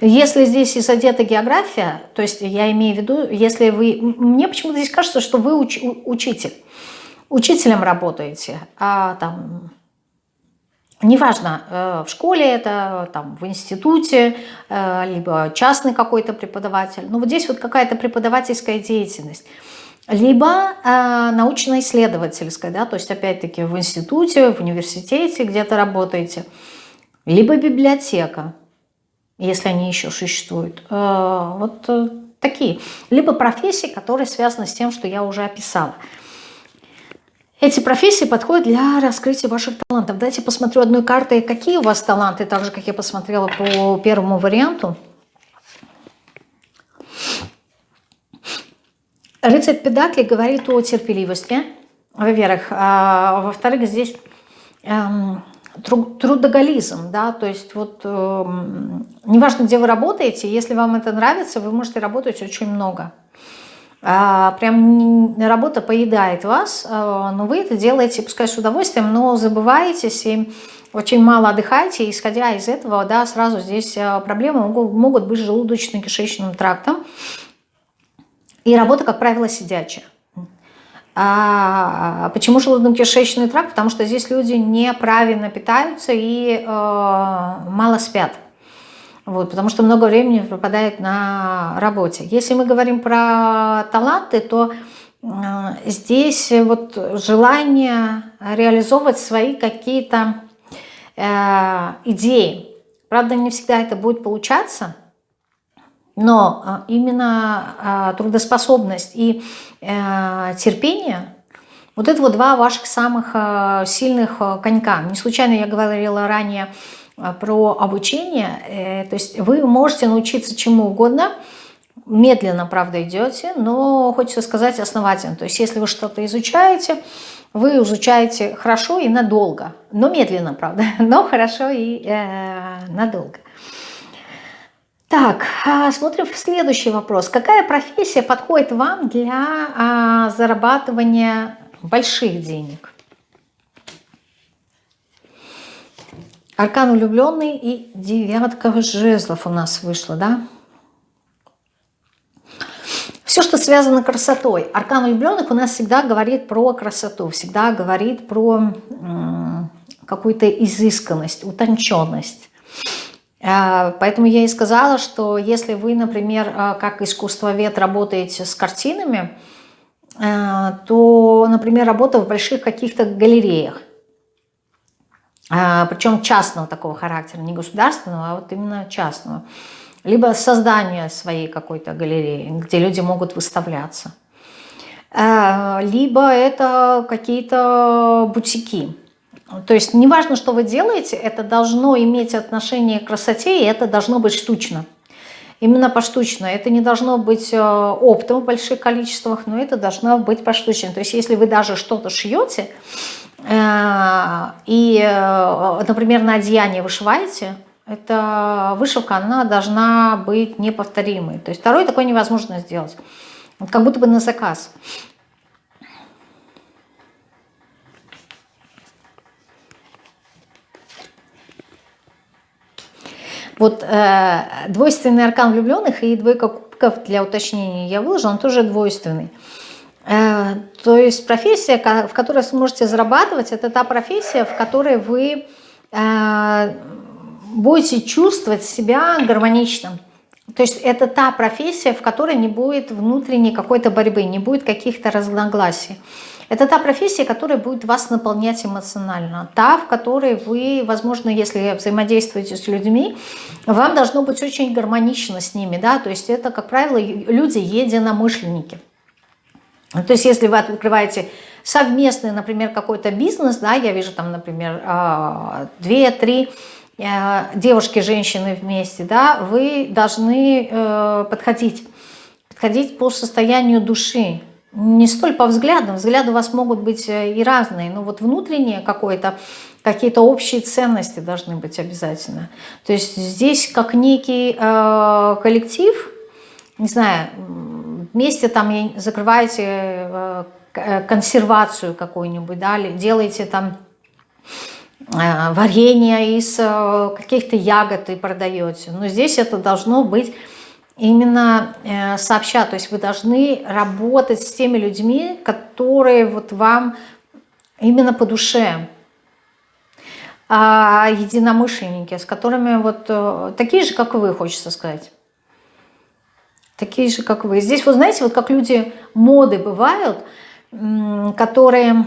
Если здесь и задета география, то есть я имею в виду, если вы... Мне почему-то здесь кажется, что вы уч, учитель. Учителем работаете, а там... Неважно, э, в школе это, там, в институте, э, либо частный какой-то преподаватель. Но вот здесь вот какая-то преподавательская деятельность либо э, научно-исследовательская, да, то есть опять-таки в институте, в университете где-то работаете, либо библиотека если они еще существуют. Э, вот э, такие. Либо профессии, которые связаны с тем, что я уже описала. Эти профессии подходят для раскрытия ваших талантов. Дайте посмотрю одной картой, какие у вас таланты, так же, как я посмотрела по первому варианту. Рыцарь Педакли говорит о терпеливости, во-первых. А во-вторых, здесь эм, трудоголизм, да, то есть вот э, неважно, где вы работаете, если вам это нравится, вы можете работать очень много. А, прям работа поедает вас, э, но вы это делаете, пускай с удовольствием, но забываетесь и очень мало отдыхаете, исходя из этого, да, сразу здесь э, проблемы могут, могут быть с желудочно-кишечным трактом. И работа, как правило, сидячая. А почему желудочно-кишечный тракт? Потому что здесь люди неправильно питаются и э, мало спят. Вот, потому что много времени пропадает на работе. Если мы говорим про таланты, то э, здесь вот желание реализовывать свои какие-то э, идеи. Правда, не всегда это будет получаться, но э, именно э, трудоспособность и э, терпение – вот это вот два ваших самых сильных конька. Не случайно я говорила ранее про обучение. То есть вы можете научиться чему угодно, медленно, правда, идете, но хочется сказать основательно. То есть если вы что-то изучаете, вы изучаете хорошо и надолго, но медленно, правда, но хорошо и э, надолго. Так, а, смотрим в следующий вопрос. Какая профессия подходит вам для а, зарабатывания больших денег? Аркан влюбленный и девятка жезлов у нас вышло, да? Все, что связано с красотой. Аркан влюбленных у нас всегда говорит про красоту, всегда говорит про какую-то изысканность, утонченность. А, поэтому я и сказала, что если вы, например, а, как искусствовед работаете с картинами, а, то, например, работа в больших каких-то галереях, причем частного такого характера, не государственного, а вот именно частного, либо создание своей какой-то галереи, где люди могут выставляться, либо это какие-то бутики, то есть неважно, что вы делаете, это должно иметь отношение к красоте, и это должно быть штучно. Именно поштучно. Это не должно быть э, оптом в больших количествах, но это должно быть поштучно. То есть если вы даже что-то шьете, э, и, э, например, на одеяние вышиваете, эта вышивка, она должна быть неповторимой. То есть второй такой невозможно сделать. Как будто бы на заказ. Вот э, двойственный аркан влюбленных и двойка кубков для уточнения я выложила, он тоже двойственный. Э, то есть профессия, в которой сможете зарабатывать, это та профессия, в которой вы э, будете чувствовать себя гармоничным. То есть это та профессия, в которой не будет внутренней какой-то борьбы, не будет каких-то разногласий. Это та профессия, которая будет вас наполнять эмоционально. Та, в которой вы, возможно, если взаимодействуете с людьми, вам должно быть очень гармонично с ними. Да? То есть это, как правило, люди единомышленники. То есть если вы открываете совместный, например, какой-то бизнес, да, я вижу там, например, а, две-три э, девушки, женщины вместе, да, вы должны э, подходить, подходить по состоянию души, не столь по взглядам, взгляды у вас могут быть э, и разные, но вот внутреннее какое-то, какие-то общие ценности должны быть обязательно. То есть здесь как некий э, коллектив, не знаю, вместе там закрываете э, э, консервацию какую-нибудь, да, делаете там э, варенье из э, каких-то ягод и продаете. Но здесь это должно быть именно э, сообща. То есть вы должны работать с теми людьми, которые вот вам именно по душе. А единомышленники, с которыми вот э, такие же, как вы, хочется сказать. Такие же, как вы. Здесь, вы знаете, вот как люди моды бывают, которые,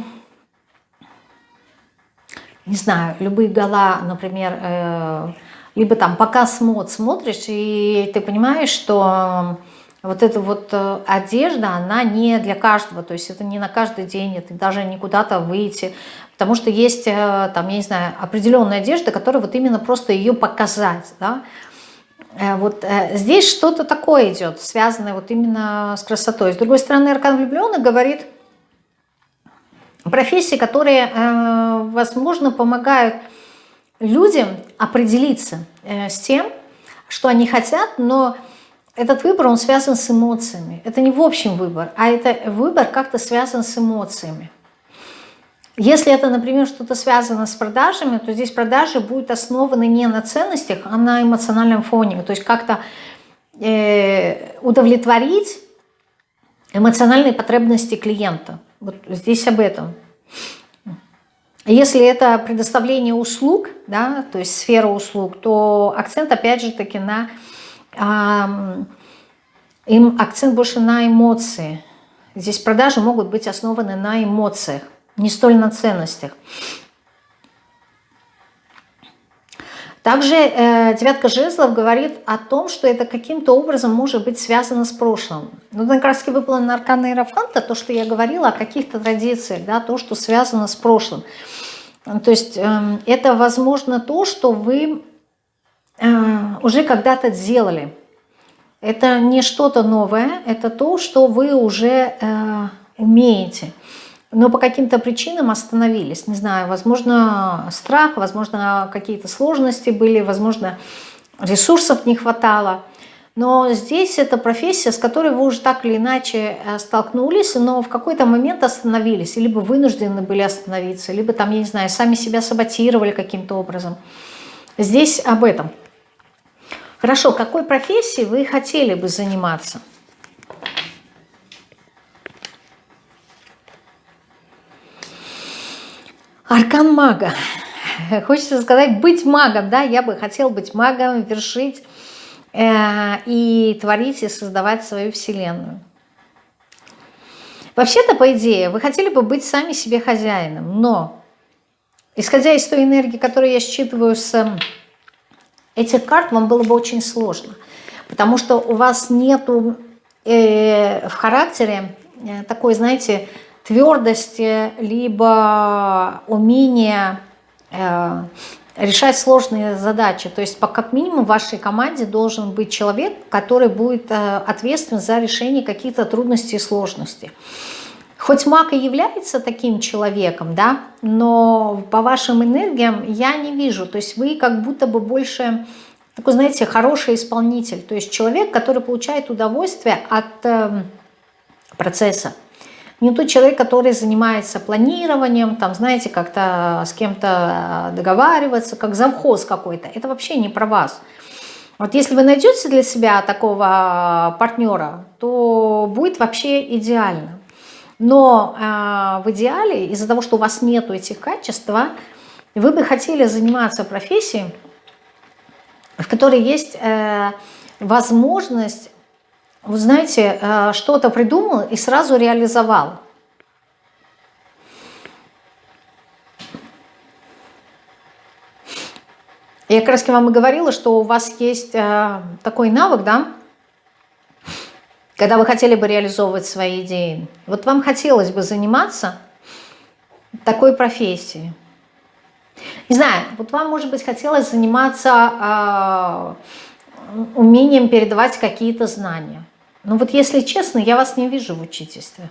не знаю, любые гала, например, э, либо там показ мод смотришь, и ты понимаешь, что вот эта вот э, одежда, она не для каждого, то есть это не на каждый день, это даже не куда-то выйти, потому что есть э, там, я не знаю, определенная одежда, которая вот именно просто ее показать, да, э, вот здесь что-то такое идет, связанное вот именно с красотой. С другой стороны, Аркан влюбленных говорит профессии, которые, возможно, помогают людям определиться э, с тем, что они хотят, но этот выбор, он связан с эмоциями. Это не в общем выбор, а это выбор как-то связан с эмоциями. Если это, например, что-то связано с продажами, то здесь продажи будут основаны не на ценностях, а на эмоциональном фоне. То есть как-то э, удовлетворить эмоциональные потребности клиента. Вот здесь об этом. Если это предоставление услуг, да, то есть сфера услуг, то акцент опять же таки на э, акцент больше на эмоции. Здесь продажи могут быть основаны на эмоциях, не столь на ценностях. Также э, девятка жезлов говорит о том, что это каким-то образом может быть связано с прошлым. Ну, как раз таки выпало на аркана Иерофанта, то, что я говорила о каких-то традициях, да, то, что связано с прошлым. То есть э, это, возможно, то, что вы э, уже когда-то сделали. Это не что-то новое, это то, что вы уже э, имеете но по каким-то причинам остановились. Не знаю, возможно, страх, возможно, какие-то сложности были, возможно, ресурсов не хватало. Но здесь это профессия, с которой вы уже так или иначе э, столкнулись, но в какой-то момент остановились, либо вынуждены были остановиться, либо там, я не знаю, сами себя саботировали каким-то образом. Здесь об этом. Хорошо, какой профессией вы хотели бы заниматься? Аркан мага. Хочется сказать, быть магом, да, я бы хотел быть магом, вершить э, и творить, и создавать свою вселенную. Вообще-то, по идее, вы хотели бы быть сами себе хозяином, но, исходя из той энергии, которую я считываю с этих карт, вам было бы очень сложно, потому что у вас нету э, в характере э, такой, знаете, твердости, либо умение э, решать сложные задачи. То есть, по, как минимум, в вашей команде должен быть человек, который будет э, ответственен за решение каких-то трудностей и сложностей. Хоть маг и является таким человеком, да, но по вашим энергиям я не вижу. То есть вы как будто бы больше такой, знаете, хороший исполнитель. То есть человек, который получает удовольствие от э, процесса не тот человек, который занимается планированием, там, знаете, как-то с кем-то договариваться, как завхоз какой-то. Это вообще не про вас. Вот если вы найдете для себя такого партнера, то будет вообще идеально. Но э, в идеале, из-за того, что у вас нету этих качеств, вы бы хотели заниматься профессией, в которой есть э, возможность, вы знаете, э, что-то придумал и сразу реализовал. Я как раз вам и говорила, что у вас есть э, такой навык, да, когда вы хотели бы реализовывать свои идеи. Вот вам хотелось бы заниматься такой профессией. Не знаю, вот вам, может быть, хотелось заниматься э, умением передавать какие-то знания. Но вот если честно, я вас не вижу в учительстве.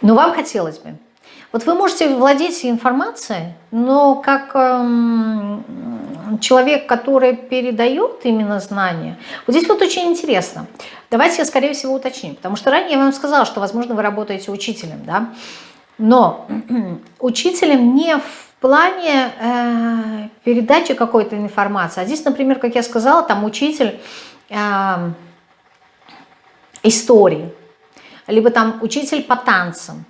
Но вам хотелось бы. Вот вы можете владеть информацией, но как эм, человек, который передает именно знания, вот здесь вот очень интересно. Давайте я, скорее всего, уточню, потому что ранее я вам сказала, что, возможно, вы работаете учителем, да, но учителем не в плане э, передачи какой-то информации, а здесь, например, как я сказала, там учитель э, истории, либо там учитель по танцам,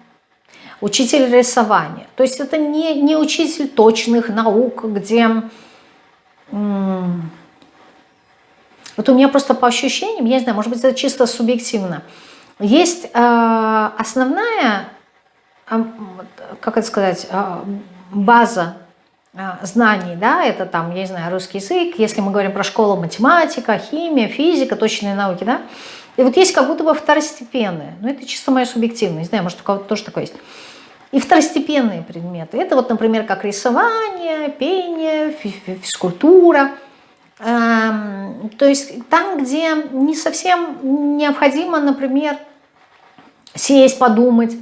учитель рисования. То есть это не, не учитель точных наук, где... Вот у меня просто по ощущениям, я не знаю, может быть, это чисто субъективно. Есть э, основная, э, как это сказать, э, база э, знаний, да, это там, я не знаю, русский язык, если мы говорим про школу математика, химия, физика, точные науки, да, и вот есть как будто бы второстепенные, но это чисто моя субъективность, не знаю, может у кого-то тоже такое есть. И второстепенные предметы. Это вот, например, как рисование, пение, физкультура. Эм, то есть там, где не совсем необходимо, например, сесть, подумать,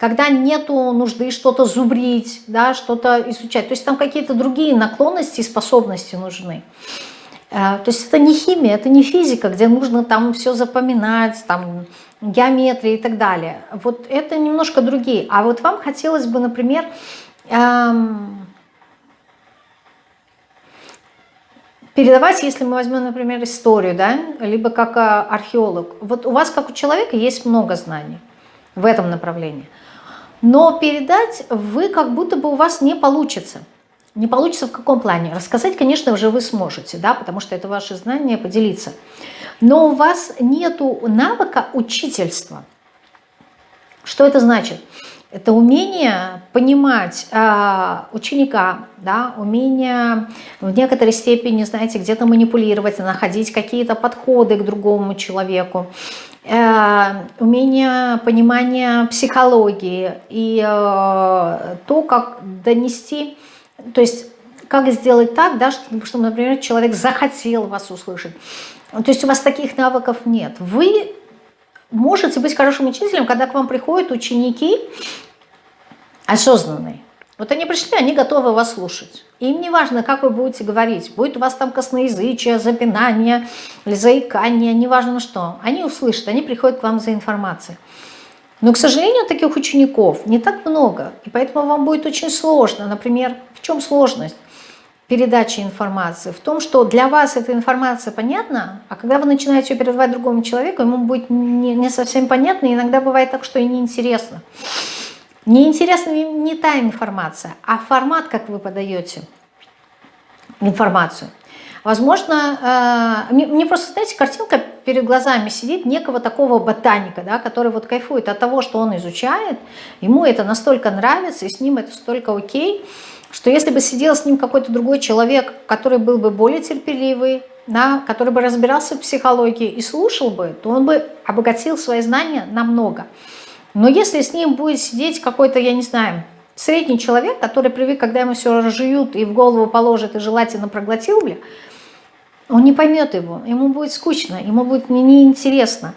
когда нету нужды что-то зубрить, да, что-то изучать. То есть там какие-то другие наклонности и способности нужны. Э, то есть это не химия, это не физика, где нужно там все запоминать, там геометрии и так далее. Вот это немножко другие. А вот вам хотелось бы, например, эм, передавать, если мы возьмем, например, историю, да, либо как э, археолог. Вот у вас, как у человека, есть много знаний в этом направлении. Но передать вы как будто бы у вас не получится. Не получится в каком плане? Рассказать, конечно, уже вы сможете, да, потому что это ваши знания, поделиться. Но у вас нету навыка учительства. Что это значит? Это умение понимать э, ученика, да, умение в некоторой степени, знаете, где-то манипулировать, находить какие-то подходы к другому человеку, э, умение понимания психологии и э, то, как донести то есть как сделать так, да, чтобы, например, человек захотел вас услышать. То есть у вас таких навыков нет. Вы можете быть хорошим учителем, когда к вам приходят ученики осознанные. Вот они пришли, они готовы вас слушать. Им не важно, как вы будете говорить. Будет у вас там косноязычие, запинание или заикание, неважно что. Они услышат, они приходят к вам за информацией. Но, к сожалению, таких учеников не так много, и поэтому вам будет очень сложно. Например, в чем сложность передачи информации? В том, что для вас эта информация понятна, а когда вы начинаете ее передавать другому человеку, ему будет не, не совсем понятно, иногда бывает так, что и неинтересно. Неинтересна не та информация, а формат, как вы подаете информацию. Возможно, э, мне просто, знаете, картинка перед глазами сидит некого такого ботаника, да, который вот кайфует от того, что он изучает, ему это настолько нравится, и с ним это столько окей, что если бы сидел с ним какой-то другой человек, который был бы более терпеливый, да, который бы разбирался в психологии и слушал бы, то он бы обогатил свои знания намного. Но если с ним будет сидеть какой-то, я не знаю, средний человек, который привык, когда ему все разжуют и в голову положат, и желательно проглотил, бля, он не поймет его, ему будет скучно, ему будет неинтересно.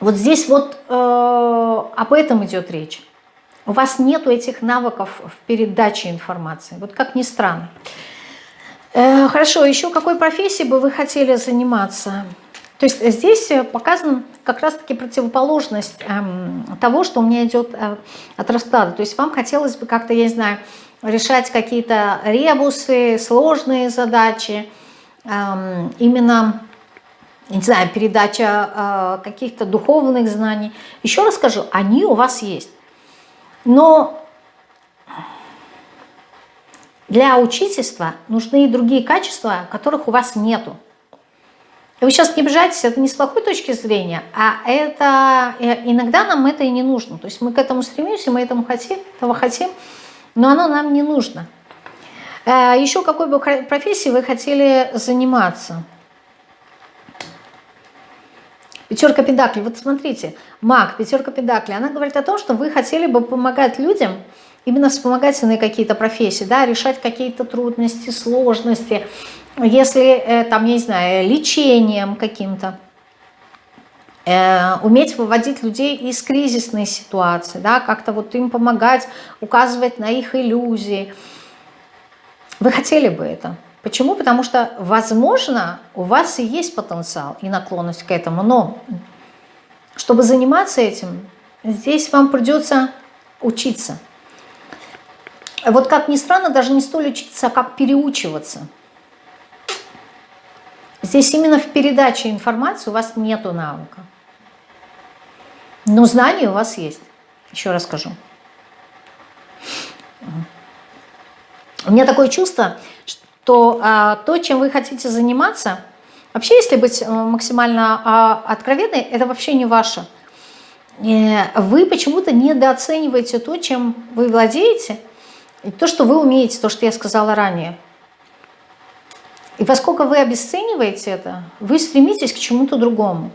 Вот здесь вот э, об этом идет речь. У вас нету этих навыков в передаче информации, вот как ни странно. Э, хорошо, еще какой профессией бы вы хотели заниматься? То есть здесь показана как раз-таки противоположность э, того, что у меня идет э, от расклада. То есть вам хотелось бы как-то, я не знаю, решать какие-то ребусы, сложные задачи, именно, не знаю, передача э, каких-то духовных знаний. Еще раз скажу, они у вас есть. Но Для учительства нужны и другие качества, которых у вас нету. Вы сейчас не обижайтесь, это не с плохой точки зрения, а это э, иногда нам это и не нужно. То есть мы к этому стремимся, мы этому хотим, этого хотим, но оно нам не нужно. Э, Еще какой бы профессией вы хотели заниматься? Пятерка педаклей. Вот смотрите, маг, пятерка педаклей. Она говорит о том, что вы хотели бы помогать людям, именно вспомогательные какие-то профессии, да, решать какие-то трудности, сложности, если э, там, я не знаю, лечением каким-то, э, уметь выводить людей из кризисной ситуации, да, как-то вот им помогать, указывать на их иллюзии. Вы хотели бы это? Почему? Потому что, возможно, у вас и есть потенциал и наклонность к этому, но чтобы заниматься этим, здесь вам придется учиться. Вот как ни странно, даже не столь учиться, а как переучиваться. Здесь именно в передаче информации у вас нету навыка. Но знания у вас есть. Еще раз скажу. У меня такое чувство, что а, то, чем вы хотите заниматься, вообще, если быть э, максимально а, откровенной, это вообще не ваше. Э, вы почему-то недооцениваете то, чем вы владеете, и то, что вы умеете, то, что я сказала ранее. И поскольку вы обесцениваете это, вы стремитесь к чему-то другому.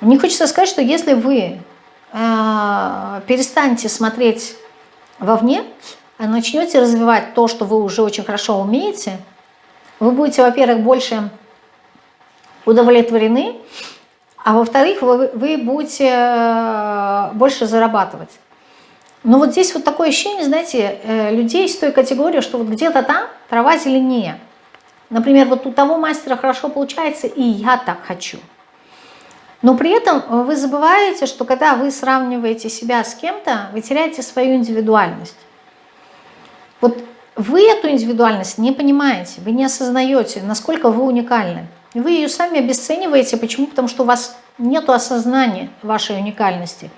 Мне хочется сказать, что если вы э, перестанете смотреть вовне, начнете развивать то, что вы уже очень хорошо умеете, вы будете, во-первых, больше удовлетворены, а во-вторых, вы, вы будете э, больше зарабатывать. Но вот здесь вот такое ощущение, знаете, э, людей из той категории, что вот где-то там трава зеленее. Например, вот у того мастера хорошо получается, и я так хочу. Но при этом вы забываете, что когда вы сравниваете себя с кем-то, вы теряете свою индивидуальность. Вот вы эту индивидуальность не понимаете, вы не осознаете, насколько вы уникальны. Вы ее сами обесцениваете. Почему? Потому что у вас нет осознания вашей уникальности.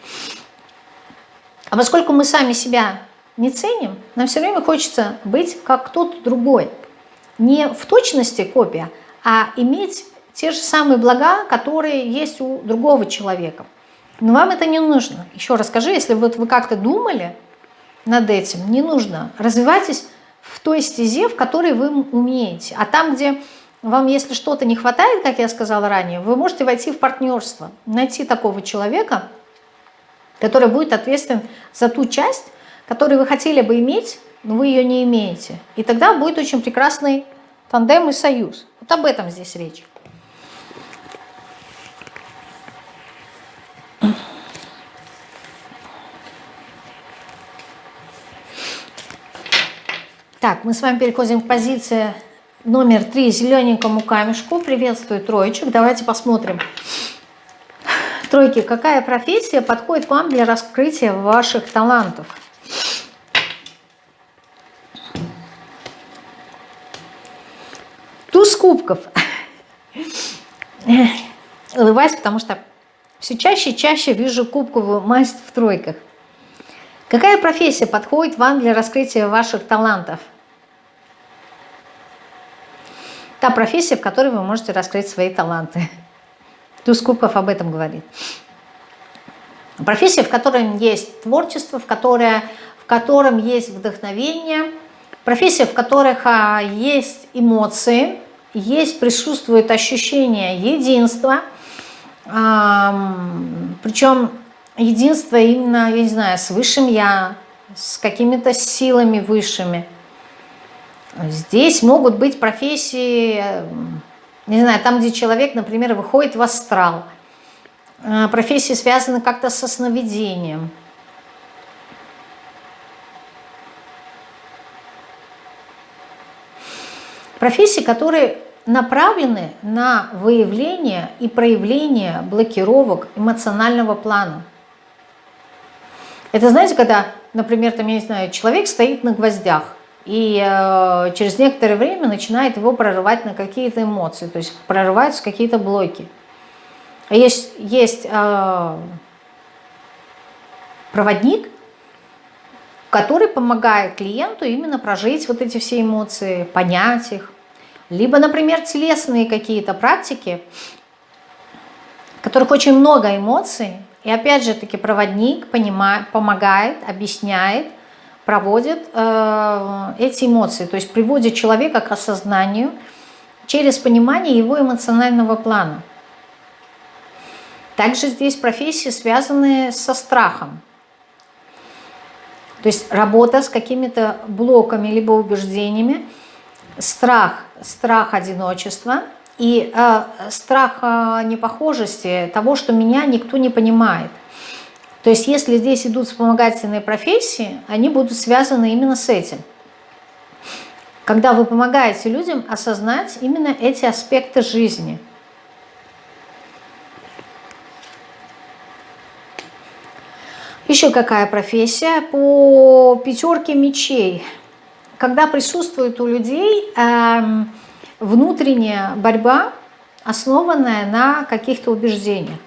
А поскольку мы сами себя не ценим, нам все время хочется быть как кто-то другой – не в точности копия, а иметь те же самые блага, которые есть у другого человека. Но вам это не нужно. Еще раз скажи, если вот вы как-то думали над этим, не нужно. Развивайтесь в той стезе, в которой вы умеете. А там, где вам, если что-то не хватает, как я сказала ранее, вы можете войти в партнерство, найти такого человека, который будет ответственен за ту часть, которую вы хотели бы иметь, но вы ее не имеете. И тогда будет очень прекрасный тандем и союз. Вот об этом здесь речь. Так, мы с вами переходим к позиции номер три, зелененькому камешку. Приветствую троечек. Давайте посмотрим. Тройки, какая профессия подходит вам для раскрытия ваших талантов? Туз кубков. Улыбаюсь, потому что все чаще и чаще вижу кубковую масть в тройках. Какая профессия подходит вам для раскрытия ваших талантов? Та профессия, в которой вы можете раскрыть свои таланты. Туз кубков об этом говорит. Профессия, в которой есть творчество, в, которой, в котором есть вдохновение, профессия, в которых а, есть эмоции, есть, присутствует ощущение единства, причем единство именно, я не знаю, с высшим я, с какими-то силами высшими. Здесь могут быть профессии, не знаю, там, где человек, например, выходит в астрал. А, профессии связаны как-то со сновидением. Профессии, которые направлены на выявление и проявление блокировок эмоционального плана. Это знаете, когда, например, там, я не знаю, человек стоит на гвоздях, и э, через некоторое время начинает его прорывать на какие-то эмоции, то есть прорываются какие-то блоки. Есть, есть э, проводник, который помогает клиенту именно прожить вот эти все эмоции, понять их. Либо, например, телесные какие-то практики, в которых очень много эмоций, и опять же таки проводник понимает, помогает, объясняет, проводит э, эти эмоции, то есть приводит человека к осознанию через понимание его эмоционального плана. Также здесь профессии, связанные со страхом. То есть работа с какими-то блоками либо убеждениями, страх, страх одиночества и э, страх э, непохожести, того, что меня никто не понимает. То есть если здесь идут вспомогательные профессии, они будут связаны именно с этим. Когда вы помогаете людям осознать именно эти аспекты жизни – Еще какая профессия? По пятерке мечей. Когда присутствует у людей э, внутренняя борьба, основанная на каких-то убеждениях.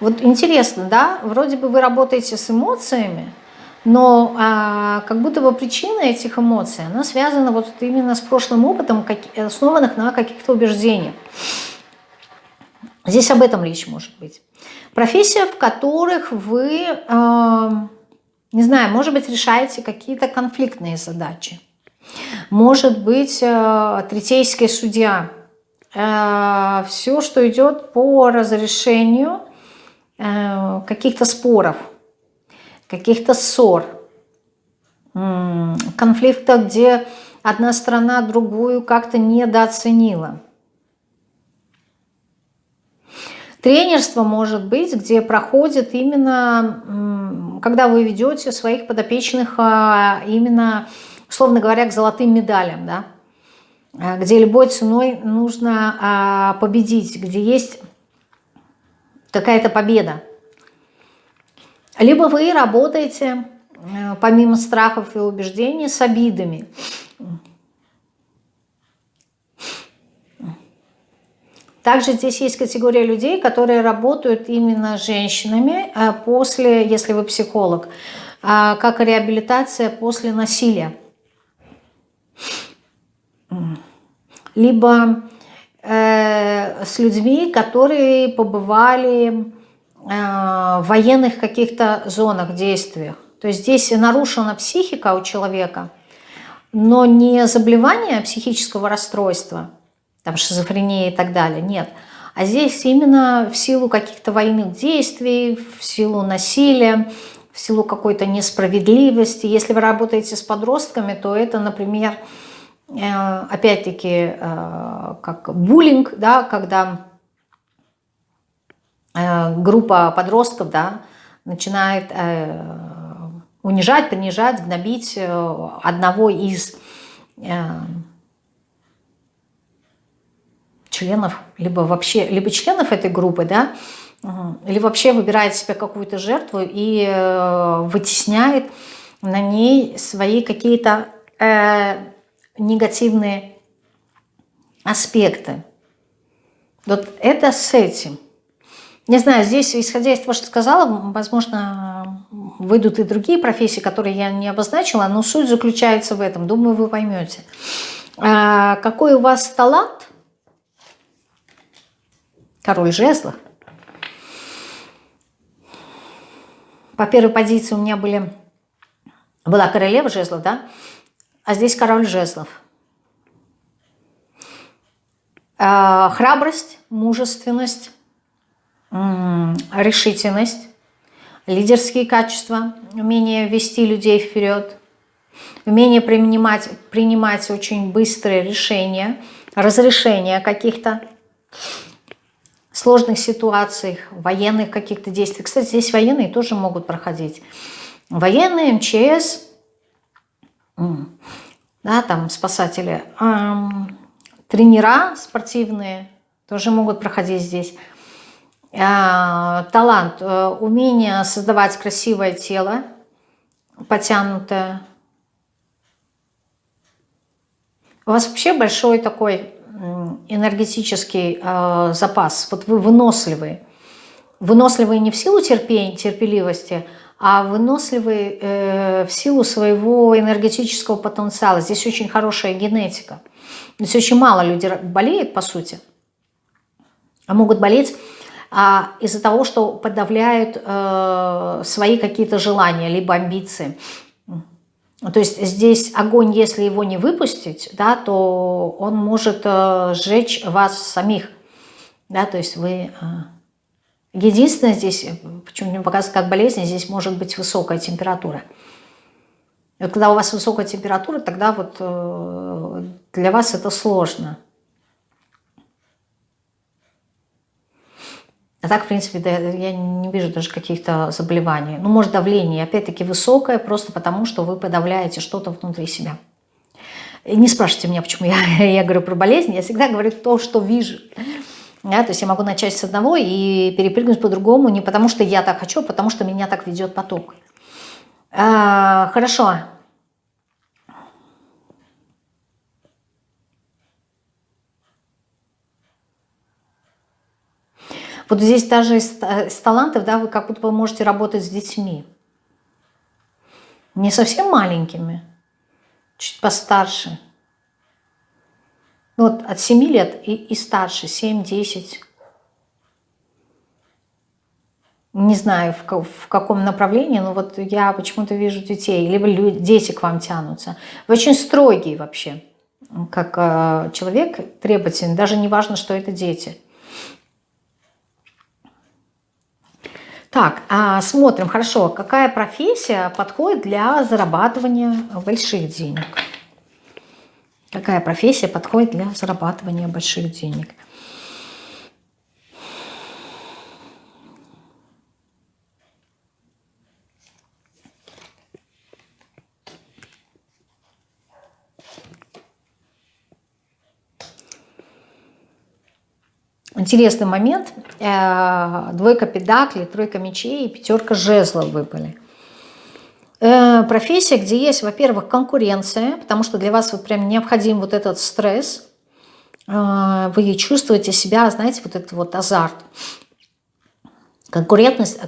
Вот интересно, да, вроде бы вы работаете с эмоциями, но а, как будто бы причина этих эмоций, она связана вот именно с прошлым опытом, как, основанных на каких-то убеждениях. Здесь об этом речь может быть. Профессия, в которых вы, э, не знаю, может быть, решаете какие-то конфликтные задачи. Может быть, э, третейский судья. Э, все, что идет по разрешению э, каких-то споров, каких-то ссор, конфликтов, где одна страна другую как-то недооценила. Тренерство может быть, где проходит именно, когда вы ведете своих подопечных а, именно, условно говоря, к золотым медалям, да? А, где любой ценой нужно а, победить, где есть какая-то победа. Либо вы работаете, помимо страхов и убеждений, с обидами. Также здесь есть категория людей, которые работают именно с женщинами а, после, если вы психолог, как реабилитация после насилия. Либо э, с людьми, которые побывали э, в военных каких-то зонах, действиях. То есть здесь нарушена психика у человека, но не заболевание психического расстройства – там шизофрения и так далее, нет. А здесь именно в силу каких-то военных действий, в силу насилия, в силу какой-то несправедливости. Если вы работаете с подростками, то это, например, опять-таки, э, как буллинг, да, когда э, группа подростков да, начинает унижать, принижать, гнобить одного из членов, либо вообще, либо членов этой группы, да, или вообще выбирает себе какую-то жертву и э, вытесняет на ней свои какие-то э, негативные аспекты. Вот это с этим. Не знаю, здесь, исходя из того, что сказала, возможно, выйдут и другие профессии, которые я не обозначила, но суть заключается в этом. Думаю, вы поймете. А, какой у вас талант, король жезлов. По первой позиции у меня были, была королева жезлов, да? А здесь король жезлов. А, храбрость, мужественность, решительность, лидерские качества, умение вести людей вперед, умение принимать, принимать очень быстрые решения, разрешения каких-то сложных ситуациях, военных каких-то действий. Кстати, здесь военные тоже могут проходить. Военные, МЧС, да, там спасатели, тренера спортивные тоже могут проходить здесь. Э, талант, э, умение создавать красивое тело, потянутое. У вас вообще большой такой энергетический э, запас. Вот вы выносливые. Выносливые не в силу терпения, терпеливости, а выносливый э, в силу своего энергетического потенциала. Здесь очень хорошая генетика. Здесь очень мало людей болеет, по сути, а могут болеть а, из-за того, что подавляют э, свои какие-то желания, либо амбиции. То есть здесь огонь, если его не выпустить, да, то он может э, сжечь вас самих. Да, то есть вы... Э, единственное здесь, почему мне показывает как болезнь, здесь может быть высокая температура. Вот когда у вас высокая температура, тогда вот э, для вас это сложно. А так, в принципе, да, я не вижу даже каких-то заболеваний. Ну, может, давление, опять-таки, высокое, просто потому, что вы подавляете что-то внутри себя. И не спрашивайте меня, почему я, я говорю про болезнь. Я всегда говорю то, что вижу. Да, то есть я могу начать с одного и перепрыгнуть по-другому, не потому что я так хочу, а потому что меня так ведет поток. А, хорошо. Вот здесь даже из, из талантов, да, вы как будто бы можете работать с детьми. Не совсем маленькими, чуть постарше. Ну, вот от 7 лет и, и старше, 7-10. Не знаю, в, в каком направлении, но вот я почему-то вижу детей, либо люди, дети к вам тянутся. Вы очень строгий вообще, как э, человек, требовательный, даже не важно, что это дети. Так, а смотрим, хорошо, какая профессия подходит для зарабатывания больших денег? Какая профессия подходит для зарабатывания больших денег? Интересный момент. Э, двойка педаклей, тройка мечей и пятерка жезлов выпали. Э, профессия, где есть, во-первых, конкуренция, потому что для вас вот прям необходим вот этот стресс. Э, вы чувствуете себя, знаете, вот этот вот азарт. Конкурентность,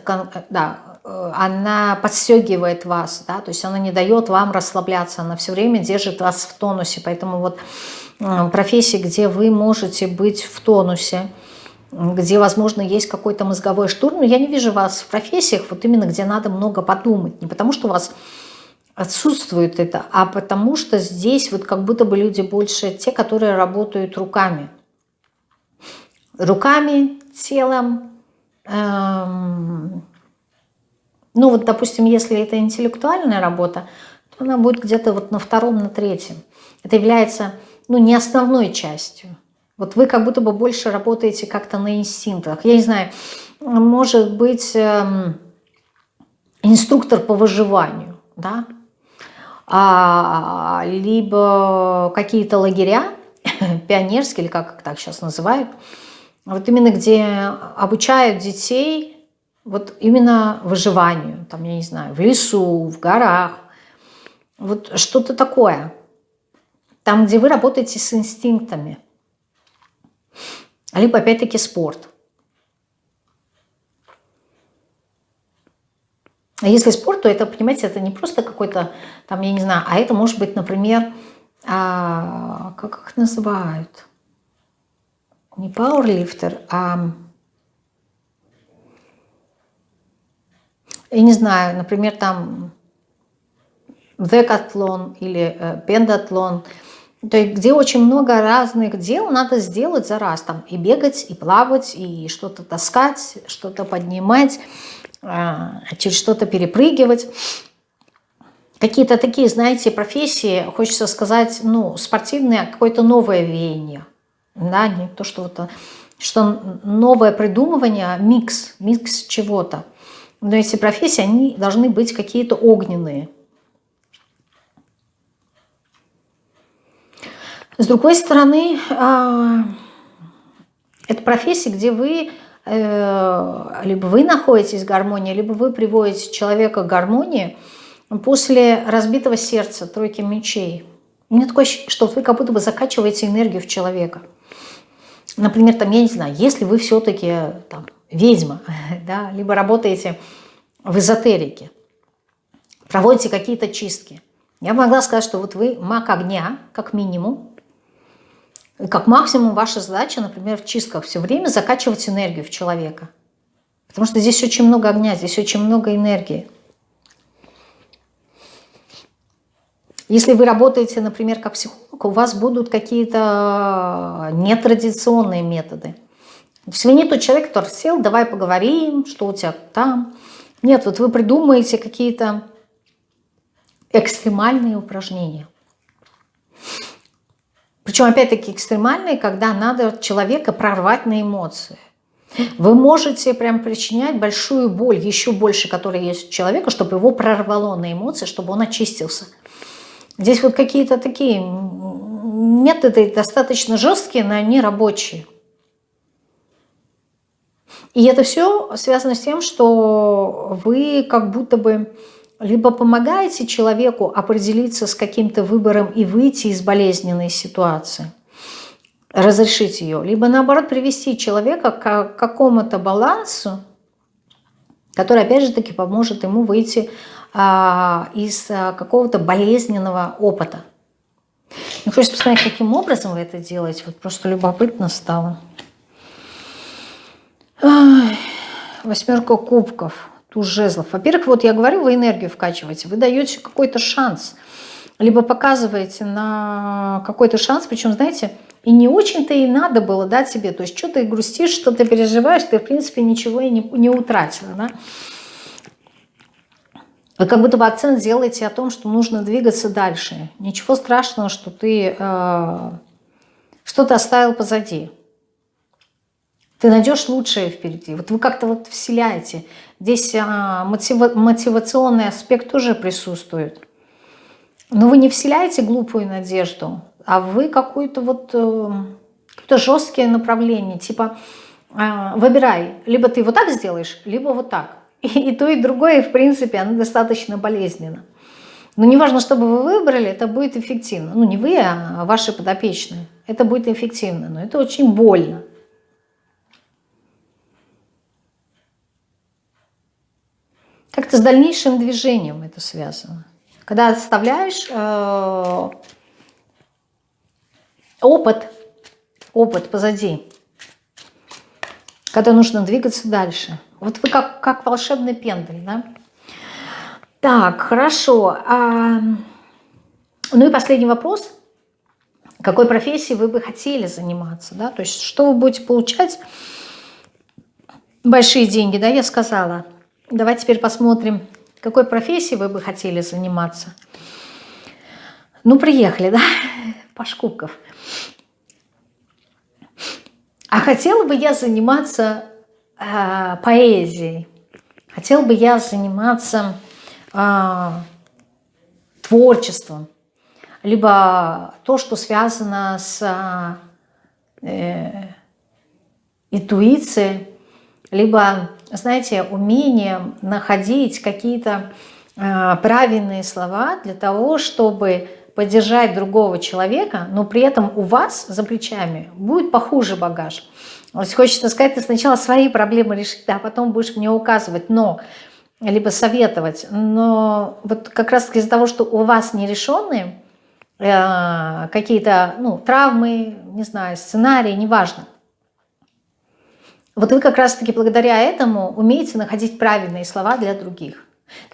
да, она подстегивает вас, да, то есть она не дает вам расслабляться, она все время держит вас в тонусе, поэтому вот профессии, где вы можете быть в тонусе, где, возможно, есть какой-то мозговой штурм. Но я не вижу вас в профессиях, вот именно где надо много подумать. Не потому, что у вас отсутствует это, а потому что здесь вот как будто бы люди больше те, которые работают руками. Руками, телом. Эм, ну вот, допустим, если это интеллектуальная работа, то она будет где-то вот на втором, на третьем. Это является ну, не основной частью. Вот вы как будто бы больше работаете как-то на инстинктах. Я не знаю, может быть, эм, инструктор по выживанию, да? а, либо какие-то лагеря, пионерские, или как так сейчас называют, вот именно где обучают детей вот именно выживанию, там, я не знаю, в лесу, в горах, вот что-то такое – там, где вы работаете с инстинктами. Либо, опять-таки, спорт. А если спорт, то это, понимаете, это не просто какой-то, там, я не знаю, а это может быть, например, а, как их называют? Не пауэрлифтер, а... Я не знаю, например, там декатлон или э, пендатлон – то есть где очень много разных дел надо сделать за раз. Там и бегать, и плавать, и что-то таскать, что-то поднимать, а, через что-то перепрыгивать. Какие-то такие, знаете, профессии, хочется сказать, ну, спортивные, а какое-то новое веяние. Да, не то, что вот что новое придумывание, а микс, микс чего-то. Но эти профессии, они должны быть какие-то огненные. С другой стороны, а, это профессия, где вы э, либо вы находитесь в гармонии, либо вы приводите человека к гармонии после разбитого сердца, тройки мечей. У меня такое ощущение, что вы как будто бы закачиваете энергию в человека. Например, там, я не знаю, если вы все-таки ведьма, да, либо работаете в эзотерике – проводите какие-то чистки. Я могла сказать, что вот вы маг огня, как минимум, как максимум ваша задача, например, в чистках все время закачивать энергию в человека. Потому что здесь очень много огня, здесь очень много энергии. Если вы работаете, например, как психолог, у вас будут какие-то нетрадиционные методы. То есть вы не тот человек, который сел, давай поговорим, что у тебя там. Нет, вот вы придумаете какие-то экстремальные упражнения. Причем, опять-таки, экстремальные, когда надо человека прорвать на эмоции. Вы можете прям причинять большую боль, еще больше, которая есть у человека, чтобы его прорвало на эмоции, чтобы он очистился. Здесь вот какие-то такие методы достаточно жесткие, но они рабочие. И это все связано с тем, что вы как будто бы либо помогаете человеку определиться с каким-то выбором и выйти из болезненной ситуации, разрешить ее, либо наоборот привести человека к какому-то балансу, который опять же таки поможет ему выйти а, из а, какого-то болезненного опыта. Мне хочется посмотреть, каким образом вы это делаете. Вот просто любопытно стало. Ай, восьмерка кубков туз жезлов. Во-первых, вот я говорю, вы энергию вкачиваете, вы даете какой-то шанс, либо показываете на какой-то шанс, причем, знаете, и не очень-то и надо было дать себе, то есть что ты грустишь, что ты переживаешь, ты, в принципе, ничего и не, не утратила, да? Вы как будто бы акцент делаете о том, что нужно двигаться дальше. Ничего страшного, что ты э, что-то оставил позади. Ты найдешь лучшее впереди. Вот вы как-то вот вселяете. Здесь а, мотива мотивационный аспект тоже присутствует. Но вы не вселяете глупую надежду, а вы какое-то вот э, какое-то жесткое направление. Типа э, выбирай, либо ты вот так сделаешь, либо вот так. И, и то, и другое, в принципе, оно достаточно болезненно. Но не важно, чтобы вы выбрали, это будет эффективно. Ну, не вы, а ваши подопечные. Это будет эффективно, но это очень больно. Как-то с дальнейшим движением это связано. Когда оставляешь э, опыт, опыт позади, когда нужно двигаться дальше. Вот вы как, как волшебный пендель, да? Так, хорошо. А, ну и последний вопрос. Какой профессией вы бы хотели заниматься, да? То есть что вы будете получать? Большие деньги, да, я сказала. Давайте теперь посмотрим, какой профессией вы бы хотели заниматься. Ну, приехали, да, Пашкубков. А хотела бы я заниматься э, поэзией. Хотела бы я заниматься э, творчеством. Либо то, что связано с э, интуицией, либо знаете, умением находить какие-то э, правильные слова для того, чтобы поддержать другого человека, но при этом у вас за плечами будет похуже багаж. Есть хочется сказать, ты сначала свои проблемы решить, а потом будешь мне указывать, но либо советовать. Но вот как раз из-за того, что у вас нерешенные э, какие-то ну, травмы, не знаю, сценарии, неважно, вот вы как раз-таки благодаря этому умеете находить правильные слова для других.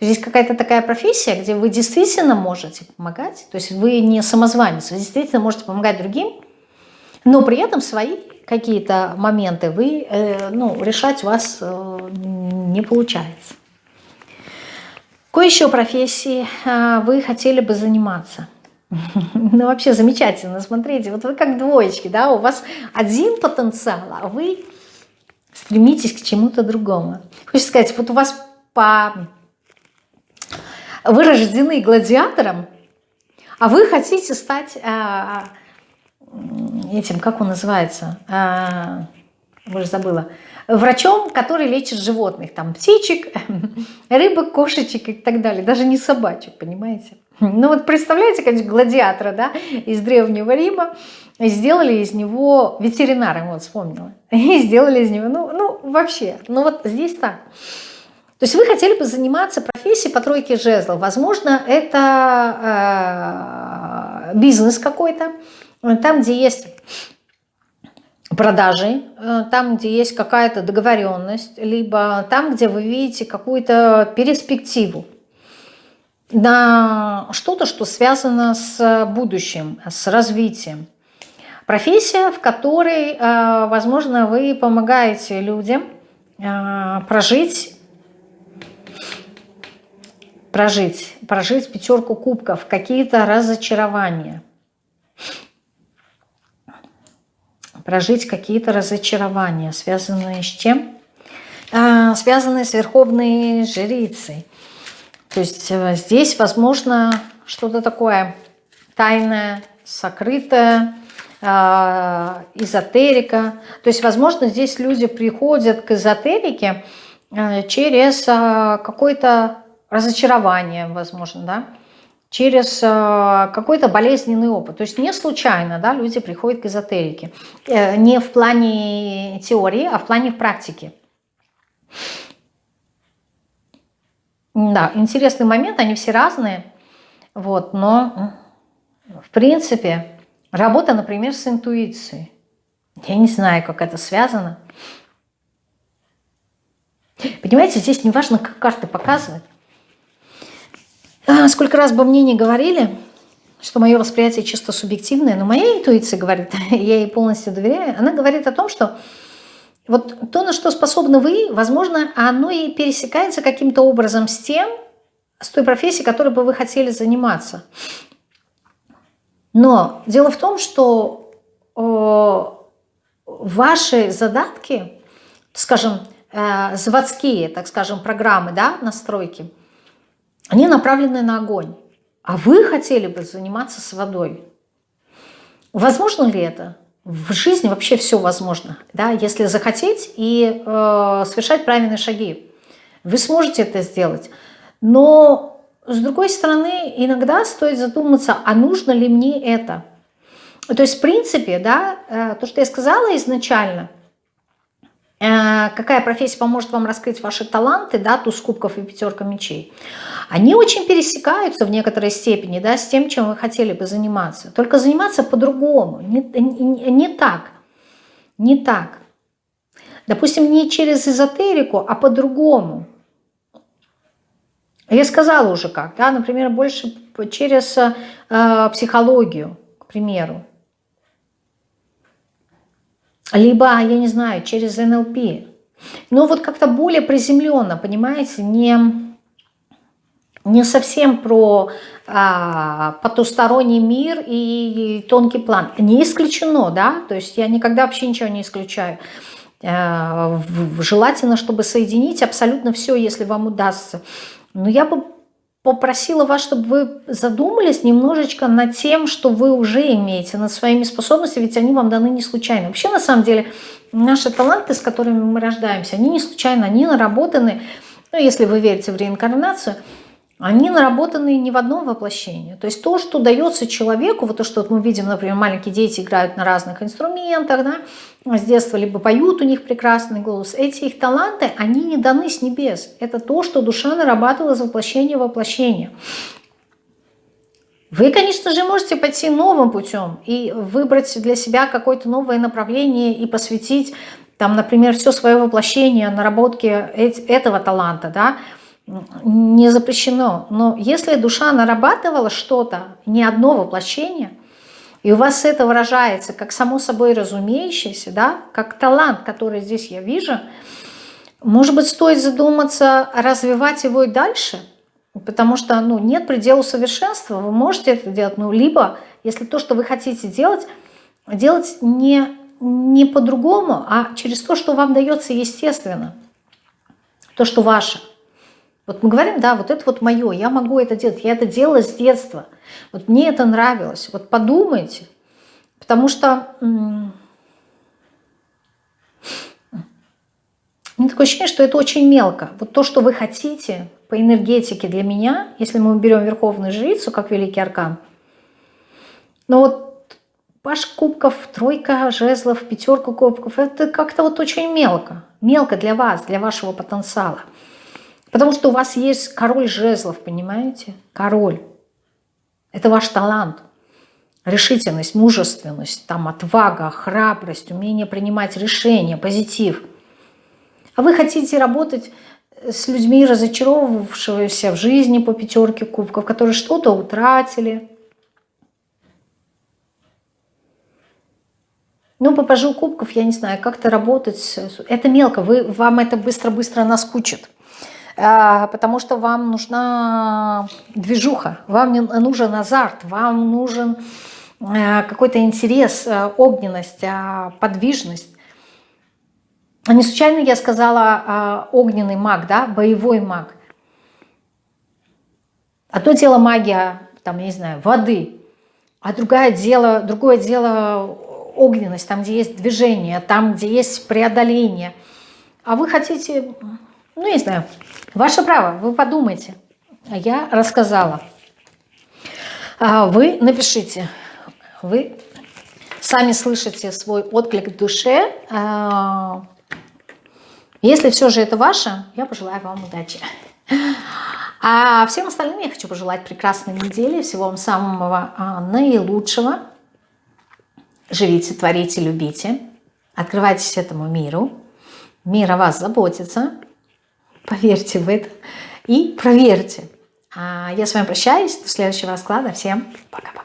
Здесь какая-то такая профессия, где вы действительно можете помогать, то есть вы не самозванец, вы действительно можете помогать другим, но при этом свои какие-то моменты вы, э, ну, решать у вас э, не получается. Какой еще профессии э, вы хотели бы заниматься? Ну, вообще замечательно, смотрите, вот вы как двоечки, да, у вас один потенциал, а вы Стремитесь к чему-то другому. Хочется сказать, вот у вас по... вы рождены гладиатором, а вы хотите стать а, этим, как он называется, а, уже забыла, врачом, который лечит животных, там птичек, рыбок, кошечек и так далее, даже не собачек, понимаете? Ну вот представляете, как гладиатора, да, из Древнего Рима, сделали из него ветеринаром, вот вспомнила, и сделали из него, ну, ну вообще, ну вот здесь так. То есть вы хотели бы заниматься профессией по тройке жезлов. Возможно, это э, бизнес какой-то, там, где есть продажи, э, там, где есть какая-то договоренность, либо там, где вы видите какую-то перспективу на что-то, что связано с будущим, с развитием. Профессия, в которой, э, возможно, вы помогаете людям прожить прожить, прожить пятерку кубков, какие-то разочарования. Прожить какие-то разочарования, связанные с чем? А, связанные с верховной жрицей. То есть э, здесь, возможно, что-то такое тайное, сокрытое, эзотерика. То есть, возможно, здесь люди приходят к эзотерике э, через а, какой-то разочарование, возможно, да, через э, какой-то болезненный опыт. То есть не случайно да, люди приходят к эзотерике. Э, не в плане теории, а в плане практики. Да, интересный момент, они все разные. Вот, но, в принципе, работа, например, с интуицией. Я не знаю, как это связано. Понимаете, здесь не важно, как карты показывать. А, сколько раз бы мне не говорили, что мое восприятие чисто субъективное, но моя интуиция говорит, я ей полностью доверяю, она говорит о том, что вот то, на что способны вы, возможно, оно и пересекается каким-то образом с тем, с той профессией, которой бы вы хотели заниматься. Но дело в том, что э, ваши задатки, скажем, э, заводские, так скажем, программы, да, настройки – они направлены на огонь. А вы хотели бы заниматься с водой. Возможно ли это? В жизни вообще все возможно, да, если захотеть и э, совершать правильные шаги. Вы сможете это сделать. Но, с другой стороны, иногда стоит задуматься, а нужно ли мне это? То есть, в принципе, да, э, то, что я сказала изначально – Э, какая профессия поможет вам раскрыть ваши таланты, да, туз кубков и пятерка мечей, они очень пересекаются в некоторой степени, да, с тем, чем вы хотели бы заниматься. Только заниматься по-другому, не, не, не так, не так. Допустим, не через эзотерику, а по-другому. Я сказала уже как, да, например, больше через э, психологию, к примеру либо, я не знаю, через НЛП. Но вот как-то более приземленно, понимаете, не, не совсем про а, потусторонний мир и тонкий план. Не исключено, да, то есть я никогда вообще ничего не исключаю. А, желательно, чтобы соединить абсолютно все, если вам удастся. Но я бы попросила вас, чтобы вы задумались немножечко над тем, что вы уже имеете, над своими способностями, ведь они вам даны не случайно. Вообще, на самом деле, наши таланты, с которыми мы рождаемся, они не случайно, они наработаны, ну, если вы верите в реинкарнацию, они наработаны не в одном воплощении. То есть то, что дается человеку, вот то, что мы видим, например, маленькие дети играют на разных инструментах, да, с детства либо поют, у них прекрасный голос. Эти их таланты, они не даны с небес. Это то, что душа нарабатывала из воплощения в воплощение. Вы, конечно же, можете пойти новым путем и выбрать для себя какое-то новое направление и посвятить, там, например, все свое воплощение наработке этого таланта, да, не запрещено. Но если душа нарабатывала что-то, не одно воплощение – и у вас это выражается как само собой разумеющееся, да, как талант, который здесь я вижу, может быть, стоит задуматься, развивать его и дальше, потому что ну, нет предела совершенства, вы можете это делать, ну, либо, если то, что вы хотите делать, делать не, не по-другому, а через то, что вам дается естественно, то, что ваше – вот мы говорим, да, вот это вот мое, я могу это делать, я это делала с детства. Вот мне это нравилось. Вот подумайте, потому что меня такое ощущение, что это очень мелко. Вот то, что вы хотите по энергетике для меня, если мы берем Верховную Жрицу, как Великий Аркан, но вот Паш кубков, тройка жезлов, пятерка кубков, это как-то вот очень мелко. Мелко для вас, для вашего потенциала. Потому что у вас есть король жезлов, понимаете? Король. Это ваш талант. Решительность, мужественность, там отвага, храбрость, умение принимать решения, позитив. А вы хотите работать с людьми, разочаровавшимися в жизни по пятерке кубков, которые что-то утратили. Ну, по пажу кубков, я не знаю, как-то работать. Это мелко, вы, вам это быстро-быстро наскучит. А, потому что вам нужна движуха, вам нужен азарт, вам нужен а, какой-то интерес, а, огненность, подвижность. Не случайно я сказала огненный маг, да, боевой маг. Одно дело магия, там, я не знаю, воды, а другое дело, другое дело огненность, там, где есть движение, там, где есть преодоление. А вы хотите ну, не знаю. Ваше право, вы подумайте. А я рассказала. А вы напишите. Вы сами слышите свой отклик в душе. А, если все же это ваше, я пожелаю вам удачи. А всем остальным я хочу пожелать прекрасной недели, всего вам самого а, наилучшего. Живите, творите, любите. Открывайтесь этому миру. Мир о вас заботится. Поверьте в это и проверьте. А я с вами прощаюсь. До следующего расклада. Всем пока-пока.